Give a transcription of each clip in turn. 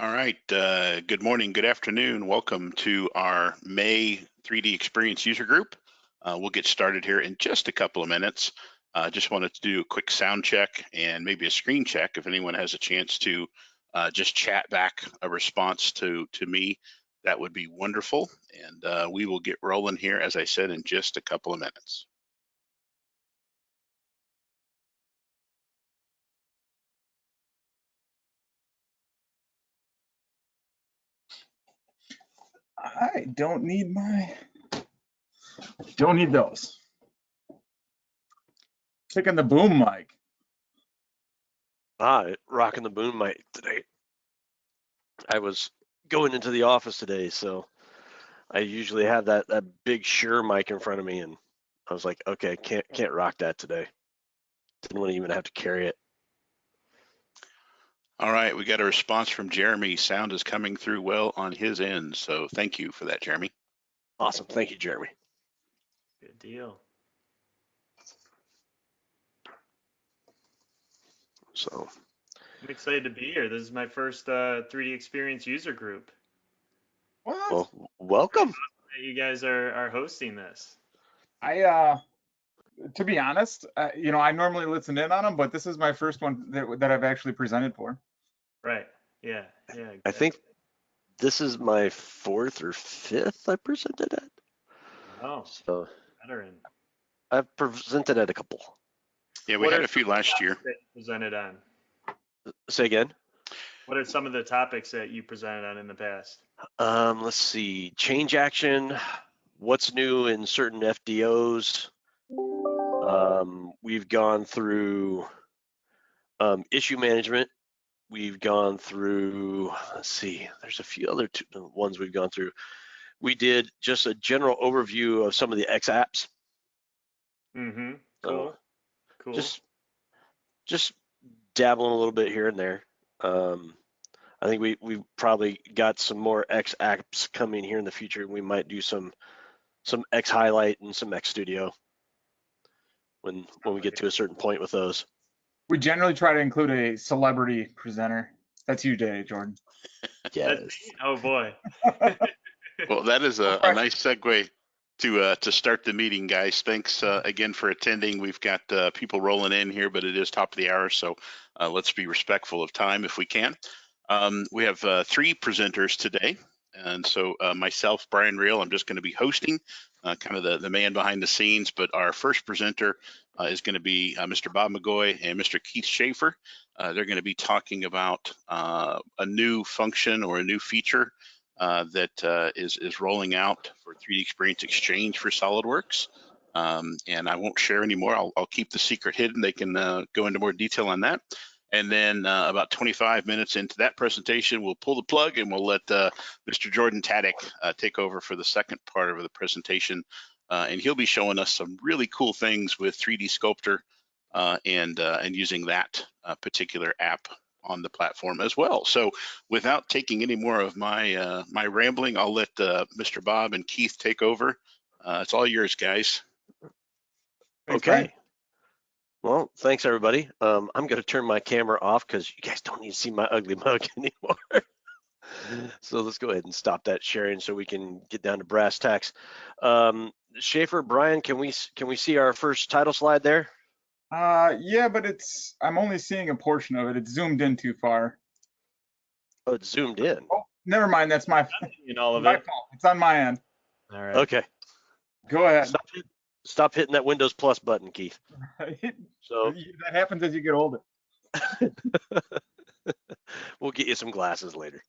All right, uh, good morning, good afternoon. Welcome to our May 3D Experience User Group. Uh, we'll get started here in just a couple of minutes. Uh, just wanted to do a quick sound check and maybe a screen check if anyone has a chance to uh, just chat back a response to, to me, that would be wonderful. And uh, we will get rolling here, as I said, in just a couple of minutes. I don't need my, don't need those. Taking the boom mic. Ah, rocking the boom mic today. I was going into the office today, so I usually have that that big Shure mic in front of me, and I was like, okay, can't can't rock that today. Didn't want to even have to carry it. All right, we got a response from Jeremy. Sound is coming through well on his end, so thank you for that, Jeremy. Awesome, thank you, Jeremy. Good deal. So I'm excited to be here. This is my first uh, 3D Experience user group. What? well, welcome. that You guys are, are hosting this. I, uh, to be honest, uh, you know, I normally listen in on them, but this is my first one that, that I've actually presented for. Right. Yeah. Yeah. I think this is my fourth or fifth I presented at. Oh, So veteran. I've presented at a couple. Yeah, we What had a few last year. Presented on. Say again. What are some of the topics that you presented on in the past? Um, let's see, change action, what's new in certain FDOs. Um, we've gone through um, issue management. We've gone through, let's see, there's a few other two, uh, ones we've gone through. We did just a general overview of some of the X apps. Mm-hmm. Cool. Cool. just, just dabbling a little bit here and there. Um, I think we we probably got some more X apps coming here in the future. We might do some some X highlight and some X studio when when we get to a certain point with those. We generally try to include a celebrity presenter. That's you, Jay, Jordan. Yes. Oh boy. Well, that is a, a nice segue to uh, to start the meeting, guys. Thanks uh, again for attending. We've got uh, people rolling in here, but it is top of the hour, so uh, let's be respectful of time if we can. Um, we have uh, three presenters today, and so uh, myself, Brian Real, I'm just going to be hosting, uh, kind of the, the man behind the scenes. But our first presenter uh, is going to be uh, Mr. Bob McGoy and Mr. Keith Schaefer. Uh, they're going to be talking about uh, a new function or a new feature uh, that is is rolling out for 3D Experience Exchange for SolidWorks. Um, and I won't share anymore. I'll, I'll keep the secret hidden. They can go into more detail on that. And then uh, about 25 minutes into that presentation, we'll pull the plug and we'll let uh, Mr. Jordan Taddick uh, take over for the second part of the presentation. Uh, and he'll be showing us some really cool things with 3D Sculptor uh, and uh, and using that uh, particular app on the platform as well. So without taking any more of my uh, my rambling, I'll let uh, Mr. Bob and Keith take over. Uh, it's all yours, guys. Thanks, Brian. Okay. Well, thanks everybody. Um, I'm gonna turn my camera off because you guys don't need to see my ugly mug anymore. so let's go ahead and stop that sharing so we can get down to brass tacks. Um, Schaefer, Brian, can we can we see our first title slide there? Uh, yeah, but it's, I'm only seeing a portion of it. It's zoomed in too far. Oh, it's zoomed in. Oh, never mind. That's my, In all of my it. fault. It's on my end. All right. Okay. Go ahead. Stop, hit, stop hitting that Windows Plus button, Keith. So That happens as you get older. we'll get you some glasses later.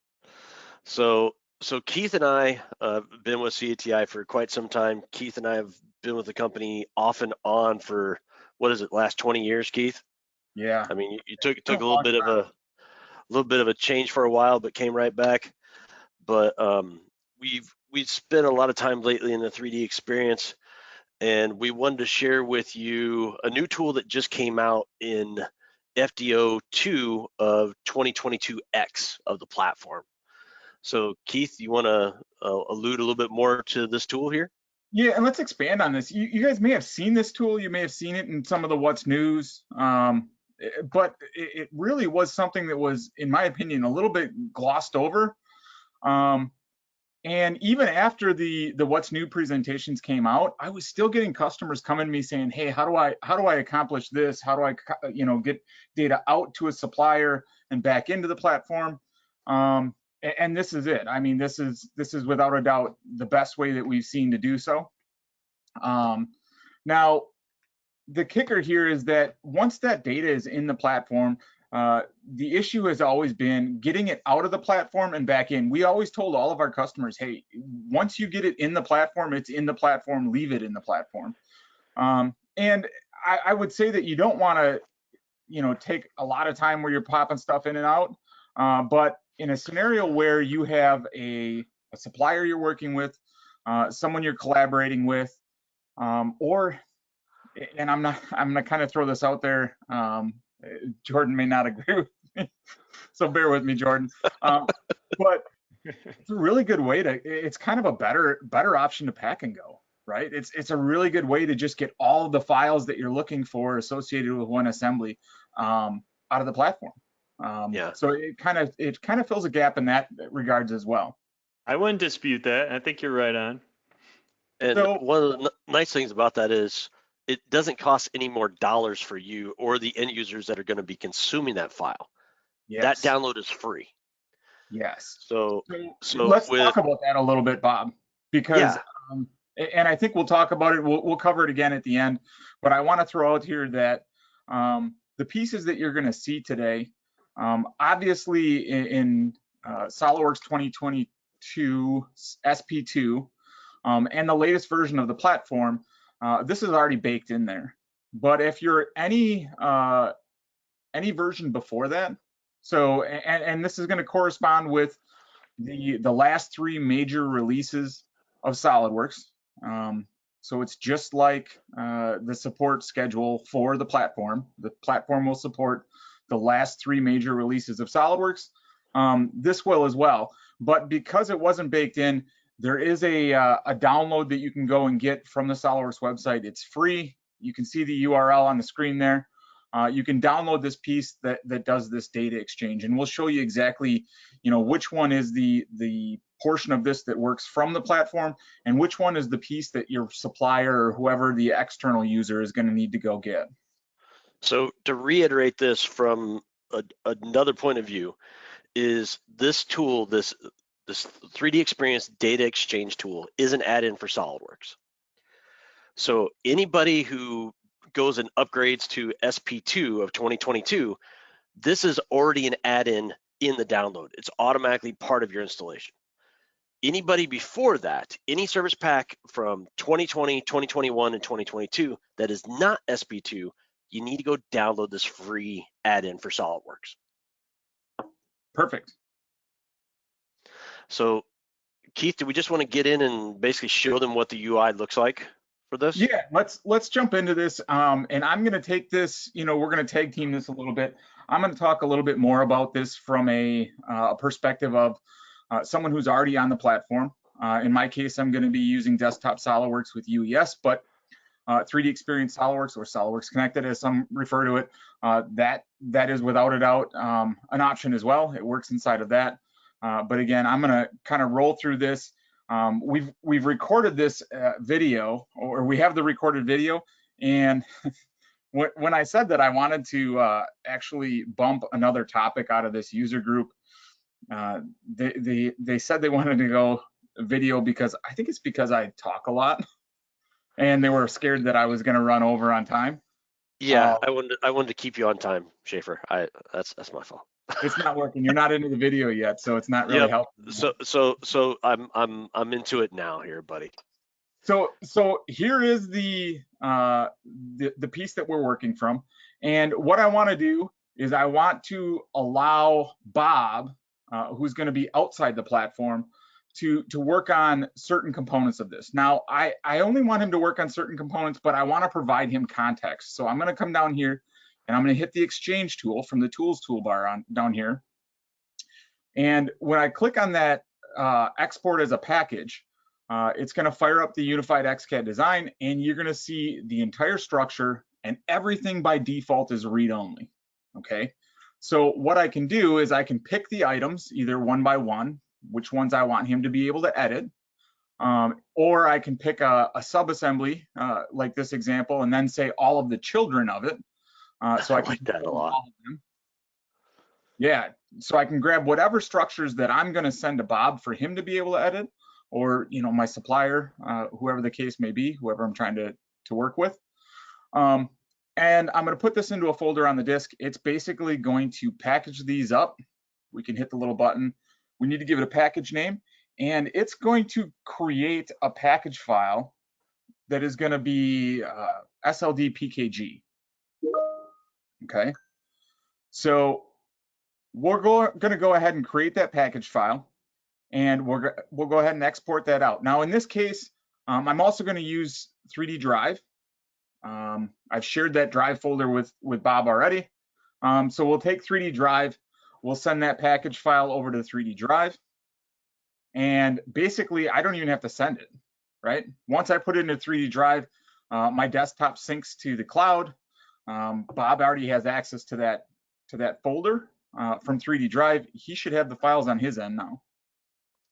So, so Keith and I uh, been with CATI for quite some time. Keith and I have been with the company off and on for what is it, last 20 years, Keith? Yeah. I mean, you, you took took a a little bit of a little bit of a change for a while, but came right back. But um, we've we've spent a lot of time lately in the 3D experience, and we wanted to share with you a new tool that just came out in FDO 2 of 2022X of the platform. So Keith, you want to uh, allude a little bit more to this tool here? Yeah, and let's expand on this. You, you guys may have seen this tool. You may have seen it in some of the what's news. Um, eh, but it, it really was something that was, in my opinion, a little bit glossed over. Um, and even after the the what's new presentations came out, I was still getting customers coming to me saying, "Hey, how do I how do I accomplish this? How do I you know get data out to a supplier and back into the platform?" Um, a- and this is it. I mean, this is this is without a doubt the best way that we've seen to do so. Um, now, the kicker here is that once that data is in the platform, uh, the issue has always been getting it out of the platform and back in. We always told all of our customers, hey, once you get it in the platform, it's in the platform, leave it in the platform. Um, and I, I would say that you don't want to, you know, take a lot of time where you're popping stuff in and out. Uh, but in a scenario where you have a, a supplier you're working with, uh, someone you're collaborating with, um, or, and I'm not, I'm gonna kind of throw this out there. Um, Jordan may not agree with me, so bear with me, Jordan. Um, but it's a really good way to. It's kind of a better, better option to pack and go, right? It's it's a really good way to just get all the files that you're looking for associated with one assembly um, out of the platform. Um, Yeah. So it kind of it kind of fills a gap in that regards as well. I wouldn't dispute that. I think you're right on. And So- one of the nice things about that is it doesn't cost any more dollars for you or the end users that are going to be consuming that file. Yes. That download is free. Yes. So So, So let's with- talk about that a little bit, Bob, because Yeah. um, and I think we'll talk about it. We'll, we'll cover it again at the end. But I want to throw out here that um, the pieces that you're going to see today, um, obviously in, in uh, SolidWorks 2022 SP2 um, and the latest version of the platform, uh, this is already baked in there. But if you're any uh, any version before that, so and, and this is going to correspond with the the last three major releases of SolidWorks. Um, so it's just like uh, the support schedule for the platform. The platform will support the last three major releases of SolidWorks. Um, this will as well, but because it wasn't baked in, there is a uh, a download that you can go and get from the SolidWorks website. It's free. You can see the URL on the screen there. Uh, you can download this piece that that does this data exchange, and we'll show you exactly, you know, which one is the the portion of this that works from the platform, and which one is the piece that your supplier or whoever the external user is going to need to go get. So to reiterate this from a, another point of view, is this tool, this this 3D Experience data exchange tool, is an add-in for SolidWorks. So anybody who goes and upgrades to SP2 of 2022, this is already an add-in in the download. It's automatically part of your installation. Anybody before that, any service pack from 2020, 2021, and 2022 that is not SP2, you need to go download this free add-in for SolidWorks. Perfect. So, Keith, do we just want to get in and basically show them what the UI looks like for this? Yeah, let's let's jump into this. Um, and I'm going to take this. You know, we're going to tag team this a little bit. I'm going to talk a little bit more about this from a, uh, perspective of uh, someone who's already on the platform. Uh, in my case, I'm going to be using desktop SolidWorks with UES, but uh, 3D Experience SolidWorks or SolidWorks Connected, as some refer to it, uh, that that is without a doubt um, an option as well. It works inside of that. Uh, but again, I'm going to kind of roll through this. Um, we've we've recorded this uh, video, or we have the recorded video, and when, when I said that I wanted to uh, actually bump another topic out of this user group, uh, they, they they said they wanted to go video because I think it's because I talk a lot, and they were scared that I was going to run over on time. Yeah, Uh, I wanted I wanted to keep you on time, Schaefer. I that's that's my fault. It's not working. You're not into the video yet, so it's not really Yep. helping. So so so I'm I'm I'm into it now here, buddy. So so here is the uh the, the piece that we're working from. And what I want to do is I want to allow Bob, uh, who's going to be outside the platform, to to work on certain components of this. Now I I only want him to work on certain components, but I want to provide him context. So I'm going to come down here and I'm going to hit the exchange tool from the tools toolbar on down here. And when I click on that uh, export as a package, uh, it's going to fire up the unified XCAD design and you're going to see the entire structure and everything by default is read only. okay? So what I can do is I can pick the items either one by one, which ones I want him to be able to edit, um, or I can pick a, a subassembly uh, like this example and then say all of the children of it. Uh, so I I can like that a lot. all of them. Yeah, so I can grab whatever structures that I'm going to send to Bob for him to be able to edit, or you know my supplier, uh, whoever the case may be, whoever I'm trying to to work with. Um, and I'm going to put this into a folder on the disk. It's basically going to package these up. We can hit the little button. We need to give it a package name, and it's going to create a package file that is going to be uh, SLD PKG. Okay, so we're going to go ahead and create that package file, and we're, we'll go ahead and export that out. Now, in this case, um, I'm also going to use 3D Drive. Um, I've shared that drive folder with with Bob already. Um, so we'll take 3D Drive, we'll send that package file over to 3D Drive, and basically I don't even have to send it, right? Once I put it into 3D Drive, uh, my desktop syncs to the cloud. Um, Bob already has access to that to that folder uh, from 3D Drive. He should have the files on his end now.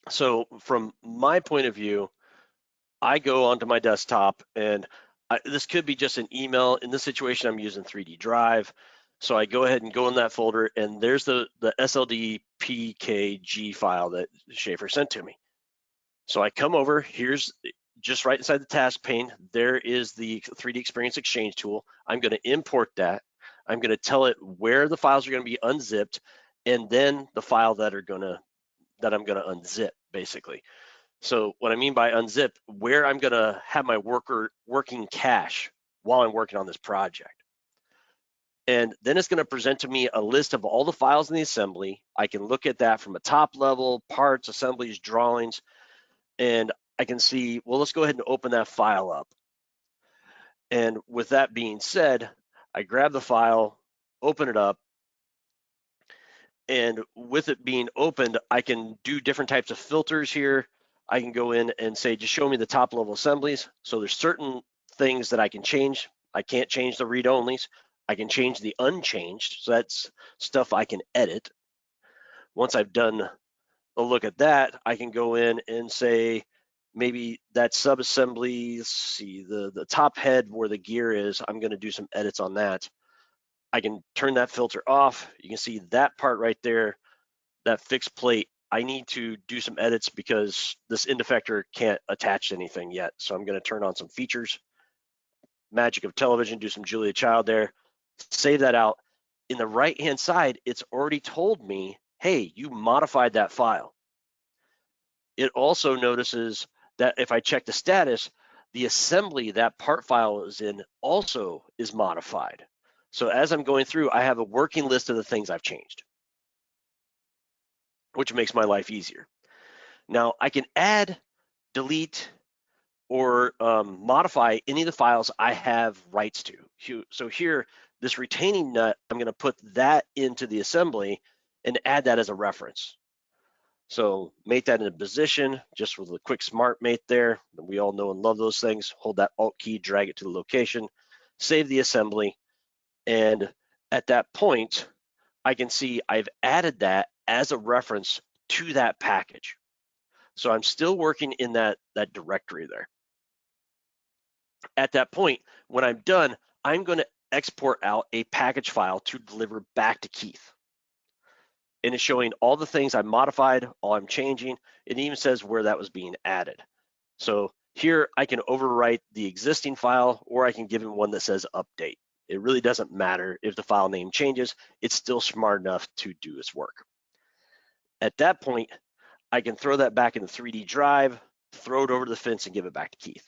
So from my point of view, I go onto my desktop and I, this could be just an email. In this situation, I'm using 3D Drive. So I go ahead and go in that folder and there's the, the SLD PKG file that Schaefer sent to me. So I come over, here's just right inside the task pane, there is the 3D Experience Exchange tool. I'm gonna import that. I'm gonna tell it where the files are gonna be unzipped and then the file that are gonna, that I'm gonna unzip basically. So what I mean by unzip, where I'm gonna have my worker working cache while I'm working on this project. And then it's gonna present to me a list of all the files in the assembly. I can look at that from a top level, parts, assemblies, drawings, and I can see, well, let's go ahead and open that file up. And with that being said, I grab the file, open it up, and with it being opened, I can do different types of filters here. I can go in and say, just show me the top level assemblies. So there's certain things that I can change. I can't change the read onlys. I can change the unchanged. So that's stuff I can edit. Once I've done a look at that, I can go in and say, maybe that subassembly, see, the, the top head where the gear is, I'm gonna do some edits on that. I can turn that filter off. You can see that part right there, that fixed plate. I need to do some edits because this end effector can't attach anything yet. So I'm gonna turn on some features, magic of television, do some Julia Child there, save that out. In the right-hand side, it's already told me, hey, you modified that file. It also notices that if I check the status, the assembly that part file is in also is modified. So as I'm going through, I have a working list of the things I've changed, which makes my life easier. Now I can add, delete, or um, modify any of the files I have rights to. So here, this retaining nut, I'm gonna put that into the assembly and add that as a reference. So mate that in a position, just with a quick smart mate there. We all know and love those things. Hold that Alt key, drag it to the location, save the assembly. And at that point, I can see I've added that as a reference to that package. So I'm still working in that, that directory there. At that point, when I'm done, I'm gonna export out a package file to deliver back to Keith and it's showing all the things I modified, all I'm changing. It even says where that was being added. So here I can overwrite the existing file or I can give it one that says update. It really doesn't matter if the file name changes, it's still smart enough to do its work. At that point, I can throw that back in the 3D drive, throw it over the fence and give it back to Keith.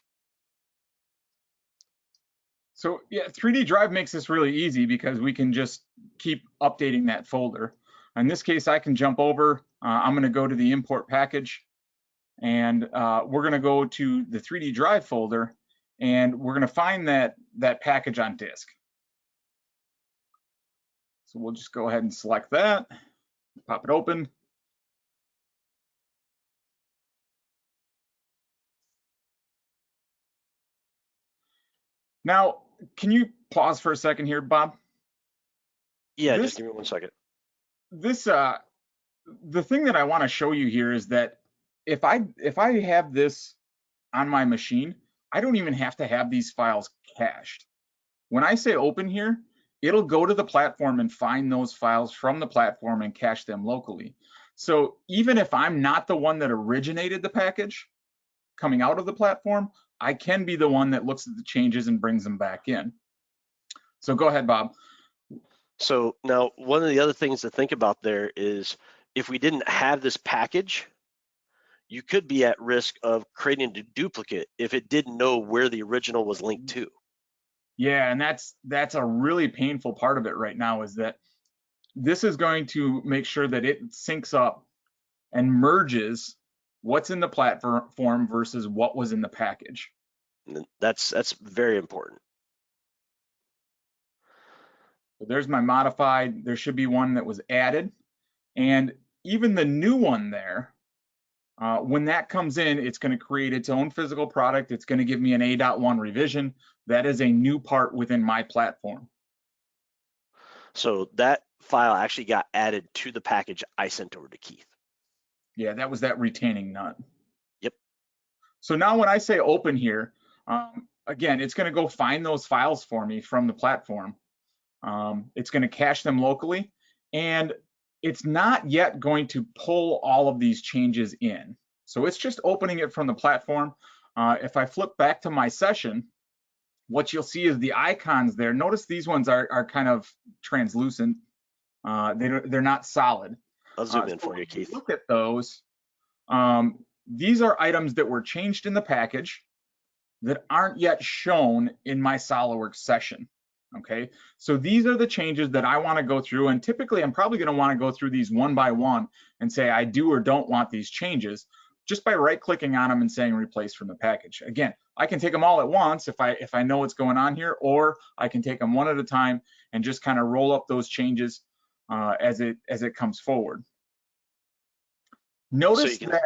So yeah, 3D Drive makes this really easy because we can just keep updating that folder. In this case, I can jump over. Uh, I'm going to go to the import package and uh, we're going to go to the 3D drive folder and we're going to find that, that package on disk. So we'll just go ahead and select that, pop it open. Now, can you pause for a second here, Bob? Yeah, This- just give me one second. This uh the thing that I want to show you here is that if I if I have this on my machine, I don't even have to have these files cached. When I say open here, it'll go to the platform and find those files from the platform and cache them locally. So even if I'm not the one that originated the package coming out of the platform, I can be the one that looks at the changes and brings them back in. So go ahead, Bob. So now one of the other things to think about there is if we didn't have this package, you could be at risk of creating a duplicate if it didn't know where the original was linked to. Yeah, and that's that's a really painful part of it right now is that this is going to make sure that it syncs up and merges what's in the platform versus what was in the package. That's that's very important. So there's my modified. There should be one that was added. And even the new one there, uh, when that comes in, it's going to create its own physical product. It's going to give me an A.1 revision. That is a new part within my platform. So that file actually got added to the package I sent over to Keith. Yeah, that was that retaining nut. Yep. So now when I say open here, um, again, it's going to go find those files for me from the platform. Um, it's going to cache them locally, and it's not yet going to pull all of these changes in. So it's just opening it from the platform. Uh, if I flip back to my session, what you'll see is the icons there. Notice these ones are, are kind of translucent. Uh, they don't, they're not solid. I'll zoom Uh, in so for you, Keith. Look at those. Um, these are items that were changed in the package that aren't yet shown in my SOLIDWORKS session. Okay, so these are the changes that I want to go through, and typically I'm probably going to want to go through these one by one and say I do or don't want these changes just by right-clicking on them and saying replace from the package. Again, I can take them all at once if I if I know what's going on here, or I can take them one at a time and just kind of roll up those changes uh, as it as it comes forward. Notice can- that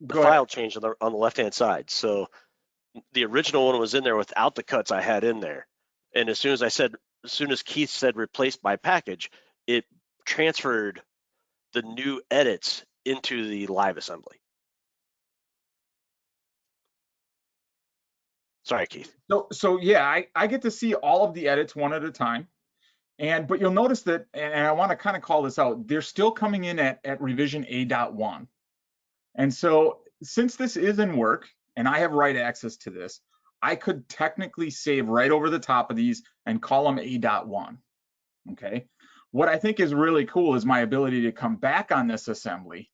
The go ahead. file changed on the on the left hand side. So the original one was in there without the cuts I had in there. And as soon as I said, as soon as Keith said replace by package, it transferred the new edits into the live assembly. Sorry, Keith. So, so yeah, I, I get to see all of the edits one at a time. And, but you'll notice that, and I want to kind of call this out, they're still coming in at, at revision A.1. And so since this is in work and I have write access to this, I could technically save right over the top of these and call them A.1. Okay. What I think is really cool is my ability to come back on this assembly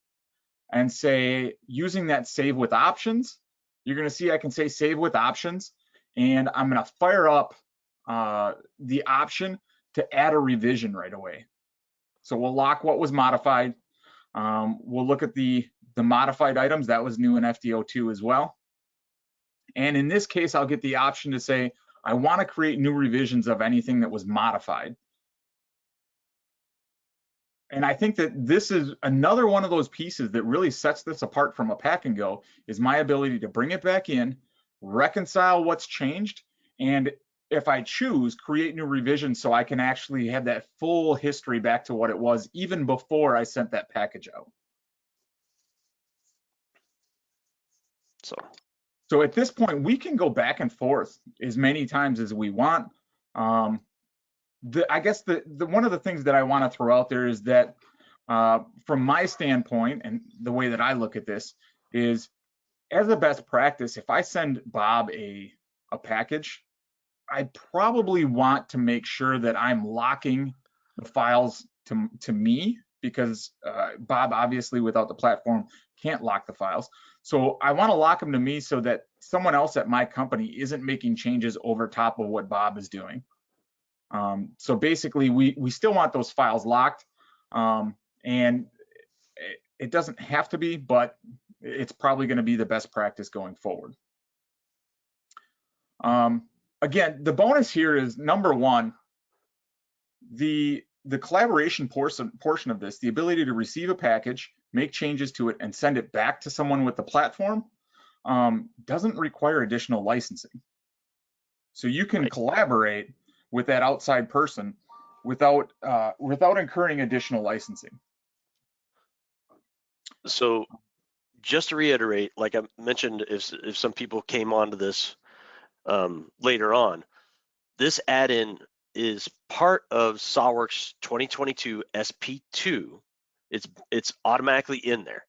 and say, using that save with options, you're going to see I can say save with options and I'm going to fire up uh, the option to add a revision right away. So we'll lock what was modified. Um, we'll look at the, the modified items. That was new in FDO2 as well. And in this case, I'll get the option to say, I want to create new revisions of anything that was modified. And I think that this is another one of those pieces that really sets this apart from a pack and go is my ability to bring it back in, reconcile what's changed, and if I choose, create new revisions so I can actually have that full history back to what it was even before I sent that package out. So So at this point, we can go back and forth as many times as we want. Um, the, I guess the, the one of the things that I want to throw out there is that uh, from my standpoint and the way that I look at this is as a best practice, if I send Bob a, a package, I probably want to make sure that I'm locking the files to, to me because uh, Bob obviously without the platform can't lock the files. So I want to lock them to me so that someone else at my company isn't making changes over top of what Bob is doing. Um, so basically, we we still want those files locked, um, and it, it doesn't have to be, but it's probably going to be the best practice going forward. Um, again, the bonus here is number one, the the collaboration portion portion of this, the ability to receive a package, make changes to it, and send it back to someone with the platform, um, doesn't require additional licensing. So you can Right. collaborate with that outside person without uh, without incurring additional licensing. So just to reiterate, like I mentioned, if, if some people came onto this um, later on, this add-in is part of SolidWorks 2022 SP2. It's it's automatically in there.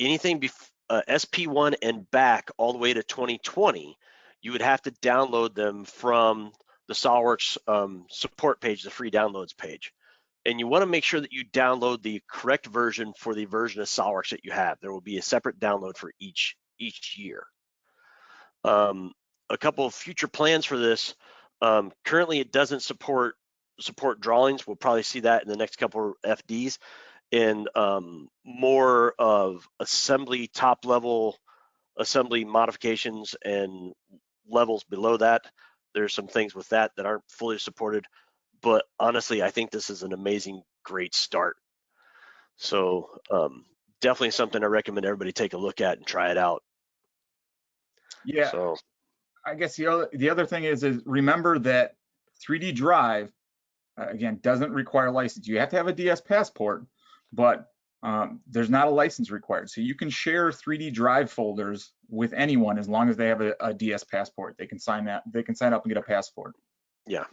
Anything bef- uh, SP1 and back all the way to 2020, you would have to download them from the SolidWorks um, support page, the free downloads page. And you want to make sure that you download the correct version for the version of SolidWorks that you have. There will be a separate download for each each year. Um, a couple of future plans for this. Um, currently, it doesn't support support drawings. We'll probably see that in the next couple of FDs. And um, more of assembly top level assembly modifications and levels below that. There's some things with that that aren't fully supported, but honestly, I think this is an amazing, great start. So um, definitely something I recommend everybody take a look at and try it out. Yeah, So I guess the other the other thing is is remember that 3D Drive uh, again doesn't require license. You have to have a DS passport, but um, there's not a license required. So you can share 3D Drive folders with anyone as long as they have a, a DS passport. They can sign that. They can sign up and get a passport. Yeah,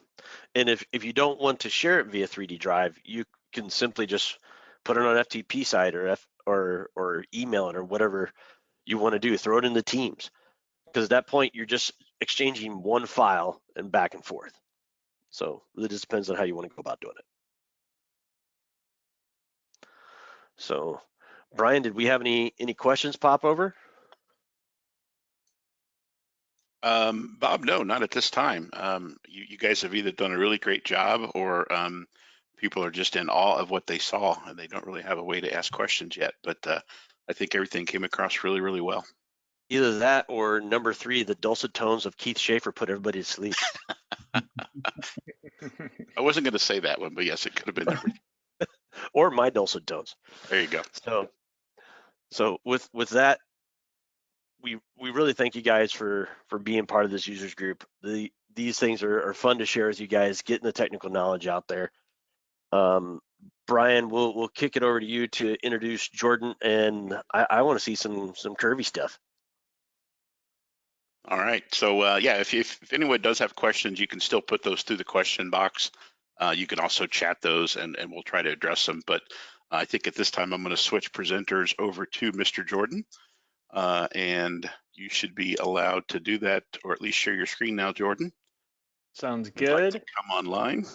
and if, if you don't want to share it via 3D Drive, you can simply just put it on FTP site or F or or email it or whatever you want to do. Throw it in the Teams, because at that point you're just exchanging one file and back and forth. So it just depends on how you want to go about doing it. So, Brian, did we have any any questions pop over? Um, Bob, no, not at this time. Um, you, you guys have either done a really great job or um, people are just in awe of what they saw and they don't really have a way to ask questions yet. But uh, I think everything came across really, really well. Either that or number three, the dulcet tones of Keith Schaefer put everybody to sleep. I wasn't going to say that one, but yes, it could have been. Number, or my dulcet tones. there you go. So, so with with that, we we really thank you guys for for being part of this users group. The these things are, are fun to share with you guys, getting the technical knowledge out there. Um, Brian, we'll we'll kick it over to you to introduce Jordan, and I, I want to see some some curvy stuff. All right. So uh, yeah, if, if, if anyone does have questions, you can still put those through the question box. Uh, you can also chat those and, and we'll try to address them. But I think at this time, I'm going to switch presenters over to Mr. Jordan. Uh, and you should be allowed to do that or at least share your screen now, Jordan. Sounds If you'd like good. to Come online.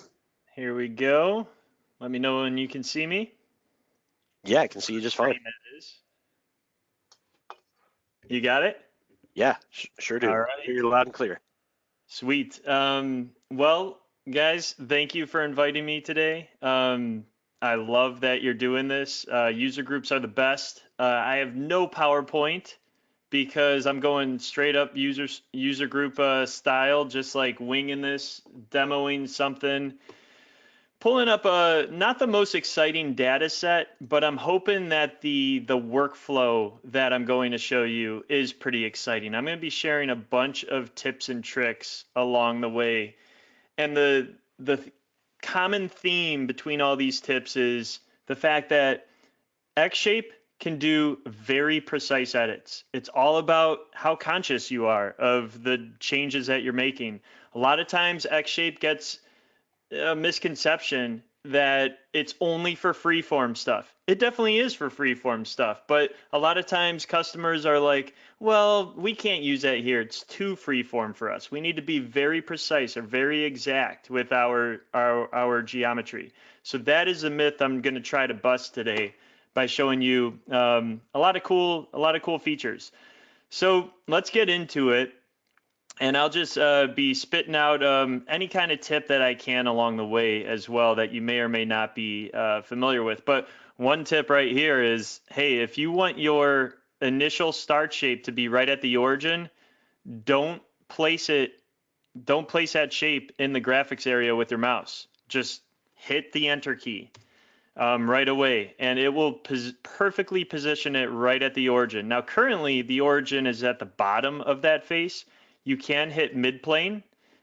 Here we go. Let me know when you can see me. Yeah, I can see you just fine. Screen that is. You got it? Yeah, sure do. All right. Hear you loud and clear. Sweet. Um, well, guys, thank you for inviting me today. Um, I love that you're doing this. Uh, user groups are the best. Uh, I have no PowerPoint because I'm going straight up user user group uh, style, just like winging this, demoing something, pulling up a not the most exciting data set, but I'm hoping that the the workflow that I'm going to show you is pretty exciting. I'm going to be sharing a bunch of tips and tricks along the way. And the the th- common theme between all these tips is the fact that X-Shape can do very precise edits. It's all about how conscious you are of the changes that you're making. A lot of times X-Shape gets a misconception that it's only for freeform stuff. It definitely is for freeform stuff, but a lot of times customers are like, well, we can't use that here. It's too freeform for us. We need to be very precise or very exact with our our, our geometry. So that is a myth I'm going to try to bust today by showing you um, a lot of cool a lot of cool features. So let's get into it and I'll just uh, be spitting out um, any kind of tip that I can along the way as well that you may or may not be uh, familiar with. But one tip right here is, hey, if you want your initial start shape to be right at the origin, don't place it, don't place that shape in the graphics area with your mouse. Just hit the enter key um, right away, and it will pos- perfectly position it right at the origin. Now, currently, the origin is at the bottom of that face you can hit mid plane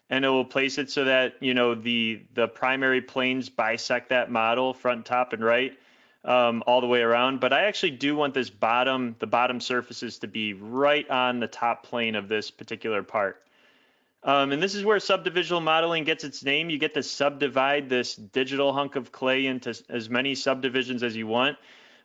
and it will place it so that you know the the primary planes bisect that model front, top, and right um, all the way around. But I actually do want this bottom, the bottom surfaces to be right on the top plane of this particular part. Um, and this is where subdivisional modeling gets its name. You get to subdivide this digital hunk of clay into as many subdivisions as you want.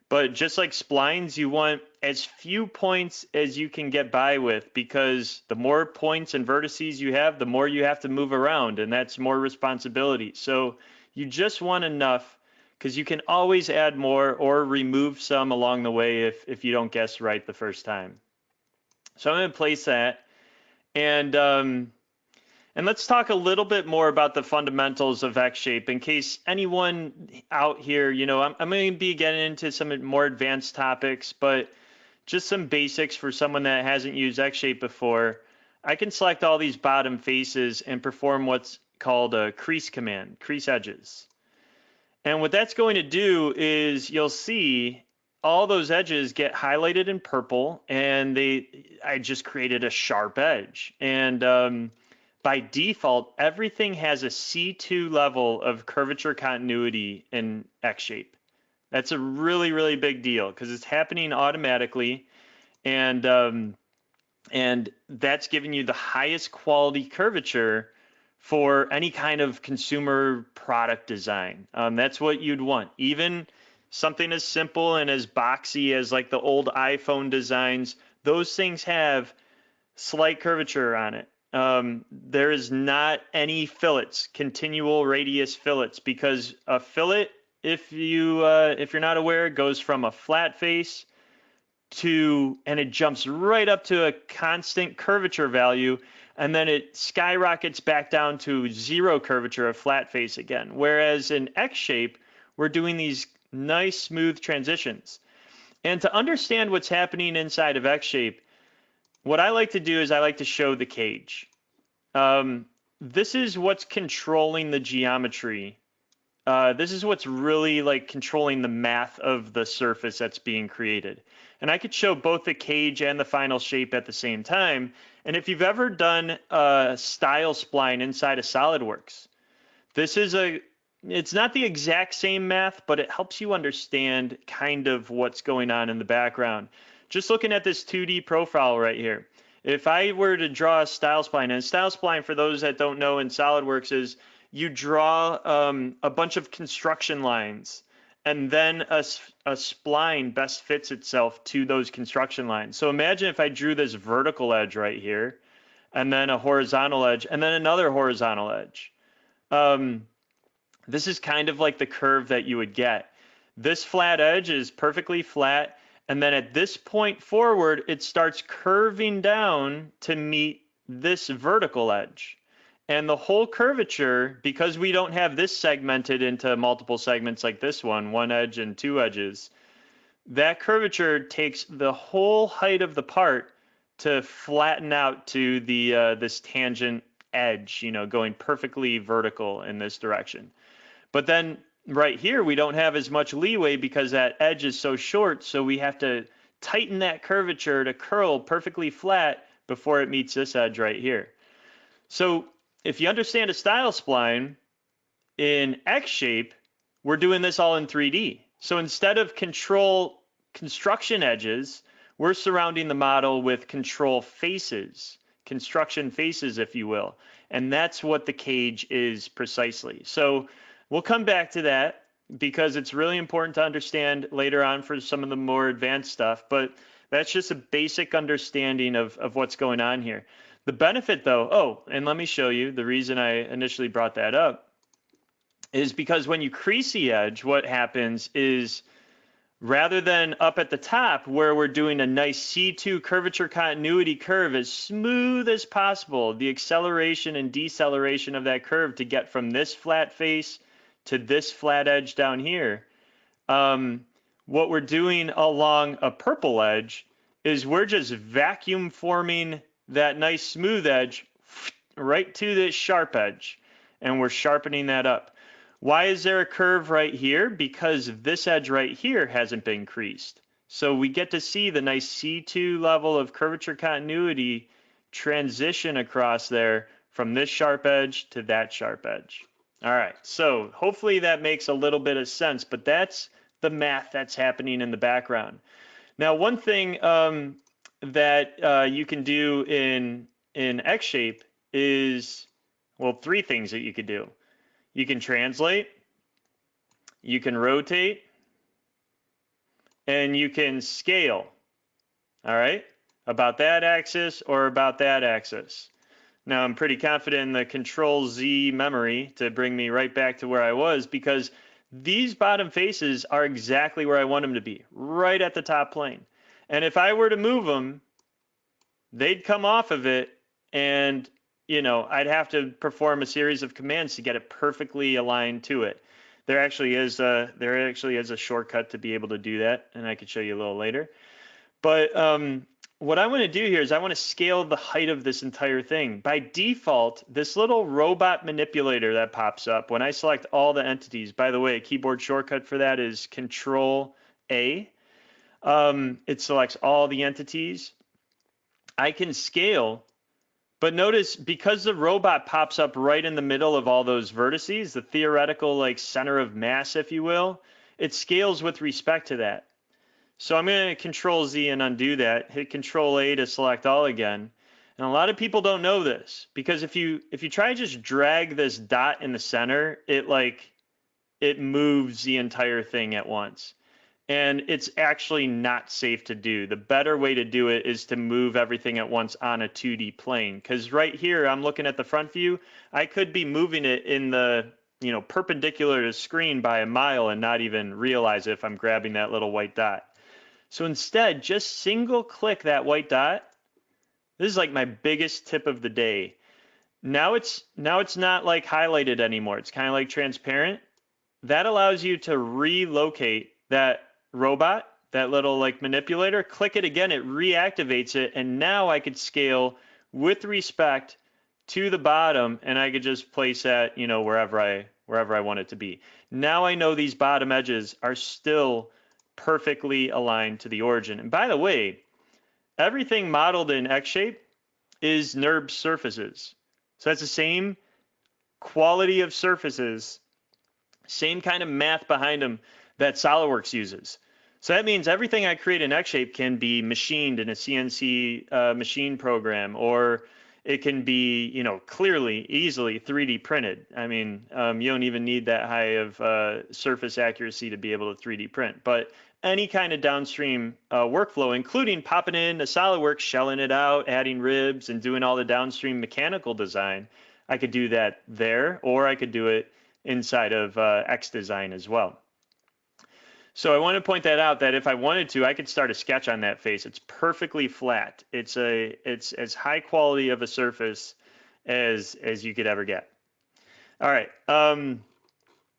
But just like splines, you want as few points as you can get by with because the more points and vertices you have, the more you have to move around, and that's more responsibility. So you just want enough because you can always add more or remove some along the way if, if you don't guess right the first time. So I'm going to place that. And um, and let's talk a little bit more about the fundamentals of X-Shape in case anyone out here, you know, I'm, I'm going to be getting into some more advanced topics, but just some basics for someone that hasn't used X-Shape before. I can select all these bottom faces and perform what's called a crease command, crease edges. And what that's going to do is you'll see all those edges get highlighted in purple and they I just created a sharp edge. And um, by default, everything has a C2 level of curvature continuity in X shape. That's a really, really big deal because it's happening automatically. And um, and that's giving you the highest quality curvature for any kind of consumer product design. Um, that's what you'd want. Even something as simple and as boxy as like the old iPhone designs, those things have slight curvature on it. Um, there is not any fillets, continual radius fillets, because a fillet, if you uh, if you're not aware, goes from a flat face to and it jumps right up to a constant curvature value and then it skyrockets back down to zero curvature of flat face again. Whereas in X shape, we're doing these nice smooth transitions. And to understand what's happening inside of X shape, what I like to do is I like to show the cage. Um, this is what's controlling the geometry. Uh, this is what's really like controlling the math of the surface that's being created. And I could show both the cage and the final shape at the same time. And if you've ever done a style spline inside of SolidWorks, this is a, it's not the exact same math, but it helps you understand kind of what's going on in the background. Just looking at this 2D profile right here. If I were to draw a style spline, and style spline for those that don't know in SolidWorks is you draw um, a bunch of construction lines and then a, a spline best fits itself to those construction lines. So imagine if I drew this vertical edge right here, and then a horizontal edge, and then another horizontal edge. Um, this is kind of like the curve that you would get. This flat edge is perfectly flat, and then at this point forward, it starts curving down to meet this vertical edge. And the whole curvature, because we don't have this segmented into multiple segments like this one, one edge and two edges, that curvature takes the whole height of the part to flatten out to the uh, this tangent edge, you know, going perfectly vertical in this direction. But then right here, we don't have as much leeway because that edge is so short. So we have to tighten that curvature to curl perfectly flat before it meets this edge right here. So if you understand a style spline in X shape, we're doing this all in 3D. So instead of control construction edges, we're surrounding the model with control faces, construction faces, if you will. And that's what the cage is precisely. So we'll come back to that because it's really important to understand later on for some of the more advanced stuff. But that's just a basic understanding of, of what's going on here. The benefit though, oh, and let me show you the reason I initially brought that up is because when you crease the edge, what happens is rather than up at the top where we're doing a nice C2 curvature continuity curve as smooth as possible, the acceleration and deceleration of that curve to get from this flat face to this flat edge down here. Um, what we're doing along a purple edge is we're just vacuum forming that nice smooth edge right to this sharp edge and we're sharpening that up. Why is there a curve right here? Because this edge right here hasn't been creased. So we get to see the nice C2 level of curvature continuity transition across there from this sharp edge to that sharp edge. All right, so hopefully that makes a little bit of sense, but that's the math that's happening in the background. Now, one thing um, that uh, you can do in in X-Shape is, well, three things that you could do. You can translate, you can rotate, and you can scale. All right, about that axis or about that axis. Now I'm pretty confident in the control Z memory to bring me right back to where I was because these bottom faces are exactly where I want them to be, right at the top plane. And if I were to move them, they'd come off of it and you know, I'd have to perform a series of commands to get it perfectly aligned to it. There actually is a there actually is a shortcut to be able to do that, and I could show you a little later. But um, what I want to do here is I want to scale the height of this entire thing. By default, this little robot manipulator that pops up when I select all the entities, by the way, a keyboard shortcut for that is Control A. Um, it selects all the entities. I can scale but notice because the robot pops up right in the middle of all those vertices, the theoretical like center of mass, if you will, it scales with respect to that. So I'm going to control Z and undo that, hit control A to select all again. And a lot of people don't know this because if you if you try to just drag this dot in the center, it like it moves the entire thing at once and it's actually not safe to do. The better way to do it is to move everything at once on a 2D plane. Because right here, I'm looking at the front view. I could be moving it in the you know perpendicular to screen by a mile and not even realize if I'm grabbing that little white dot. So instead, just single click that white dot. This is like my biggest tip of the day. Now it's now it's not like highlighted anymore. It's kind of like transparent. That allows you to relocate that robot, that little like manipulator, click it again, it reactivates it. And now I could scale with respect to the bottom and I could just place that, you know, wherever I wherever I want it to be. Now I know these bottom edges are still perfectly aligned to the origin. And by the way, everything modeled in X shape is NURB surfaces. So that's the same quality of surfaces, same kind of math behind them that SolidWorks uses. So that means everything I create in X-Shape can be machined in a CNC uh, machine program, or it can be, you know, clearly, easily 3D printed. I mean, um, you don't even need that high of uh, surface accuracy to be able to 3D print. But any kind of downstream uh, workflow, including popping in a SolidWorks, shelling it out, adding ribs, and doing all the downstream mechanical design, I could do that there, or I could do it inside of uh, X Design as well. So I want to point that out that if I wanted to, I could start a sketch on that face. It's perfectly flat. It's a it's as high quality of a surface as as you could ever get. All right. Um,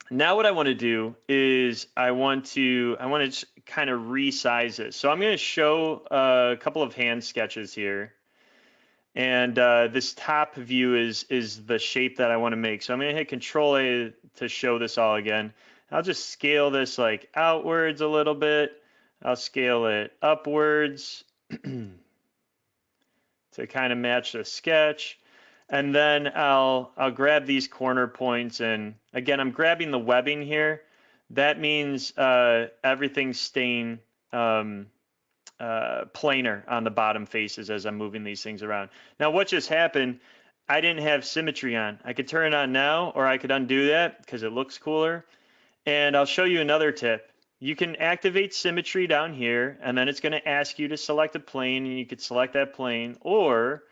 now what I want to do is I want to I want to kind of resize it. So I'm going to show a couple of hand sketches here. And uh, this top view is is the shape that I want to make. So I'm going to hit Control A to show this all again. I'll just scale this like outwards a little bit. I'll scale it upwards to kind of match the sketch. And then I'll, I'll grab these corner points and again, I'm grabbing the webbing here. That means uh, everything's staying um, uh, planar on the bottom faces as I'm moving these things around. Now what just happened, I didn't have symmetry on. I could turn it on now or I could undo that because it looks cooler. And I'll show you another tip. You can activate symmetry down here, and then it's going to ask you to select a plane, and you could select that plane. Or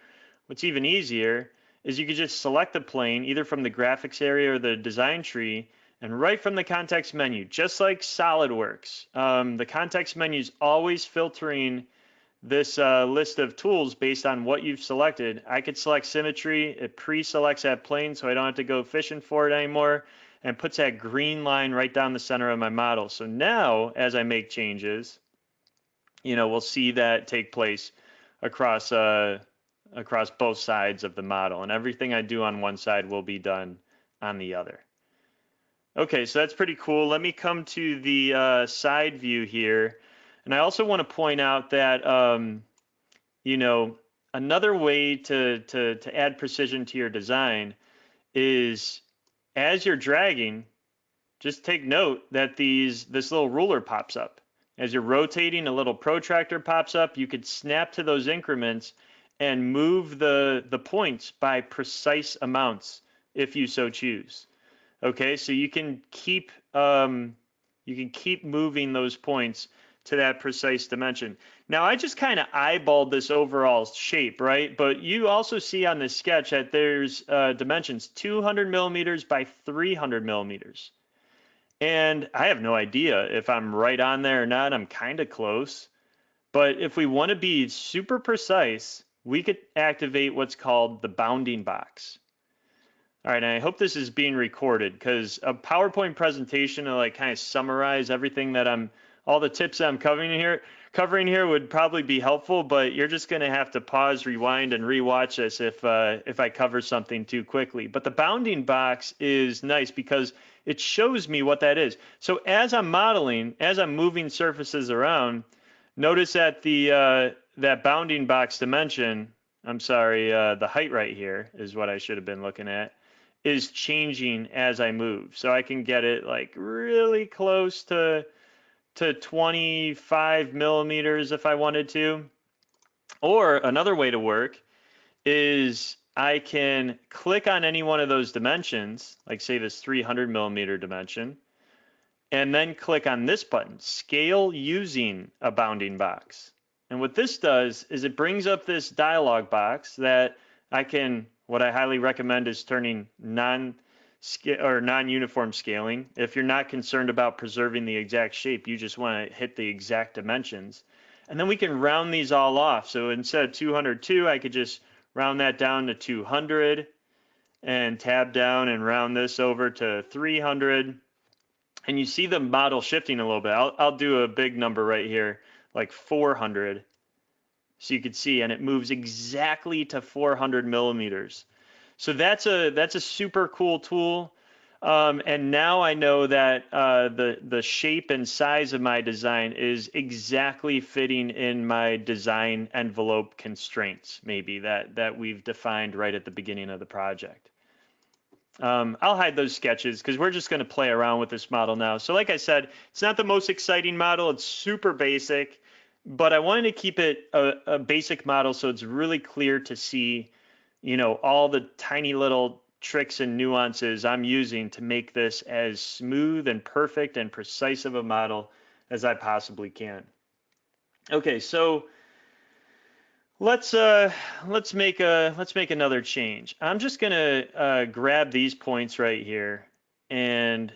what's even easier is you could just select the plane either from the graphics area or the design tree, and right from the context menu, just like SolidWorks. Um, the context menu is always filtering this uh, list of tools based on what you've selected. I could select symmetry. It pre-selects that plane so I don't have to go fishing for it anymore and puts that green line right down the center of my model. So now as I make changes, you know, we'll see that take place across uh, across both sides of the model and everything I do on one side will be done on the other. Okay, so that's pretty cool. Let me come to the uh, side view here. And I also want to point out that, um, you know, another way to, to, to add precision to your design is as you're dragging, just take note that these this little ruler pops up. As you're rotating, a little protractor pops up. You could snap to those increments and move the, the points by precise amounts if you so choose. Okay, so you can keep um, you can keep moving those points to that precise dimension. Now I just kind of eyeballed this overall shape, right? But you also see on this sketch that there's uh, dimensions 200 millimeters by 300 millimeters. And I have no idea if I'm right on there or not. I'm kind of close. But if we want to be super precise, we could activate what's called the bounding box. All right, and I hope this is being recorded because a PowerPoint presentation to like kind of summarize everything that I'm, all the tips I'm covering here, covering here would probably be helpful, but you're just going to have to pause, rewind, and rewatch this if uh, if I cover something too quickly. But the bounding box is nice because it shows me what that is. So as I'm modeling, as I'm moving surfaces around, notice that the uh, that bounding box dimension, I'm sorry, uh, the height right here is what I should have been looking at is changing as I move. So I can get it like really close to to 25 millimeters if I wanted to. Or another way to work is I can click on any one of those dimensions, like say this 300 millimeter dimension, and then click on this button, scale using a bounding box. And what this does is it brings up this dialog box that I can what I highly recommend is turning non or non-uniform scaling. If you're not concerned about preserving the exact shape, you just want to hit the exact dimensions. And then we can round these all off. So instead of 202, I could just round that down to 200 and tab down and round this over to 300. And you see the model shifting a little bit. I'll, I'll do a big number right here, like 400 so you could see, and it moves exactly to 400 millimeters. So that's a that's a super cool tool. Um, and now I know that uh, the the shape and size of my design is exactly fitting in my design envelope constraints, maybe that that we've defined right at the beginning of the project. Um, I'll hide those sketches because we're just going to play around with this model now. So like I said, it's not the most exciting model. It's super basic but I wanted to keep it a, a, basic model so it's really clear to see, you know, all the tiny little tricks and nuances I'm using to make this as smooth and perfect and precise of a model as I possibly can. Okay, so let's uh, let's make a let's make another change. I'm just gonna uh, grab these points right here and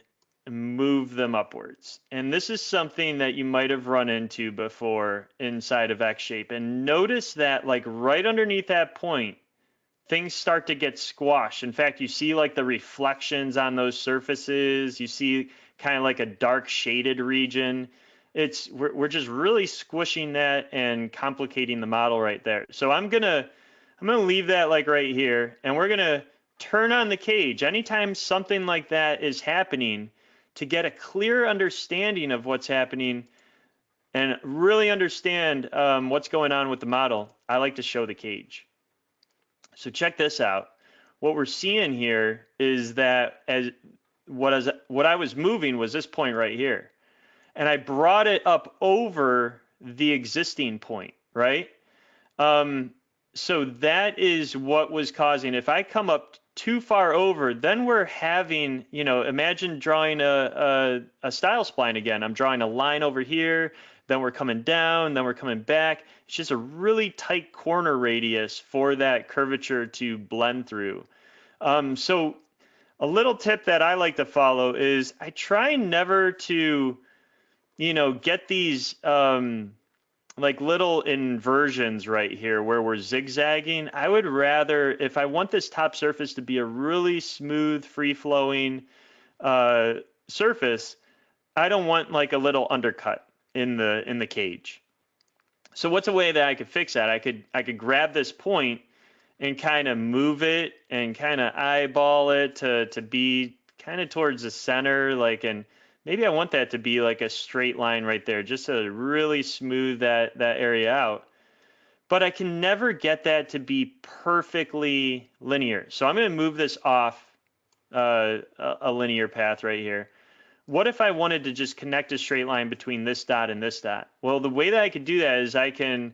move them upwards. And this is something that you might have run into before inside of X-Shape. And notice that like right underneath that point, things start to get squashed. In fact, you see like the reflections on those surfaces. You see kind of like a dark shaded region. It's we're, we're just really squishing that and complicating the model right there. So I'm gonna I'm gonna leave that like right here, and we're gonna turn on the cage. Anytime something like that is happening, to get a clear understanding of what's happening and really understand um, what's going on with the model, I like to show the cage. So check this out. What we're seeing here is that as what, as, what I was moving was this point right here. And I brought it up over the existing point, right? Um, so that is what was causing, if I come up too far over, then we're having, you know, imagine drawing a, a, a, style spline again. I'm drawing a line over here, then we're coming down, then we're coming back. It's just a really tight corner radius for that curvature to blend through. Um, so a little tip that I like to follow is I try never to, you know, get these, um, like little inversions right here where we're zigzagging. I would rather, if I want this top surface to be a really smooth, free flowing uh, surface, I don't want like a little undercut in the in the cage. So what's a way that I could fix that? I could I could grab this point and kind of move it and kind of eyeball it to to be kind of towards the center, like and maybe I want that to be like a straight line right there, just to really smooth that, that area out. but I can never get that to be perfectly linear. So I'm going to move this off uh, a linear path right here. What if I wanted to just connect a straight line between this dot and this dot? Well, the way that I could do that is I can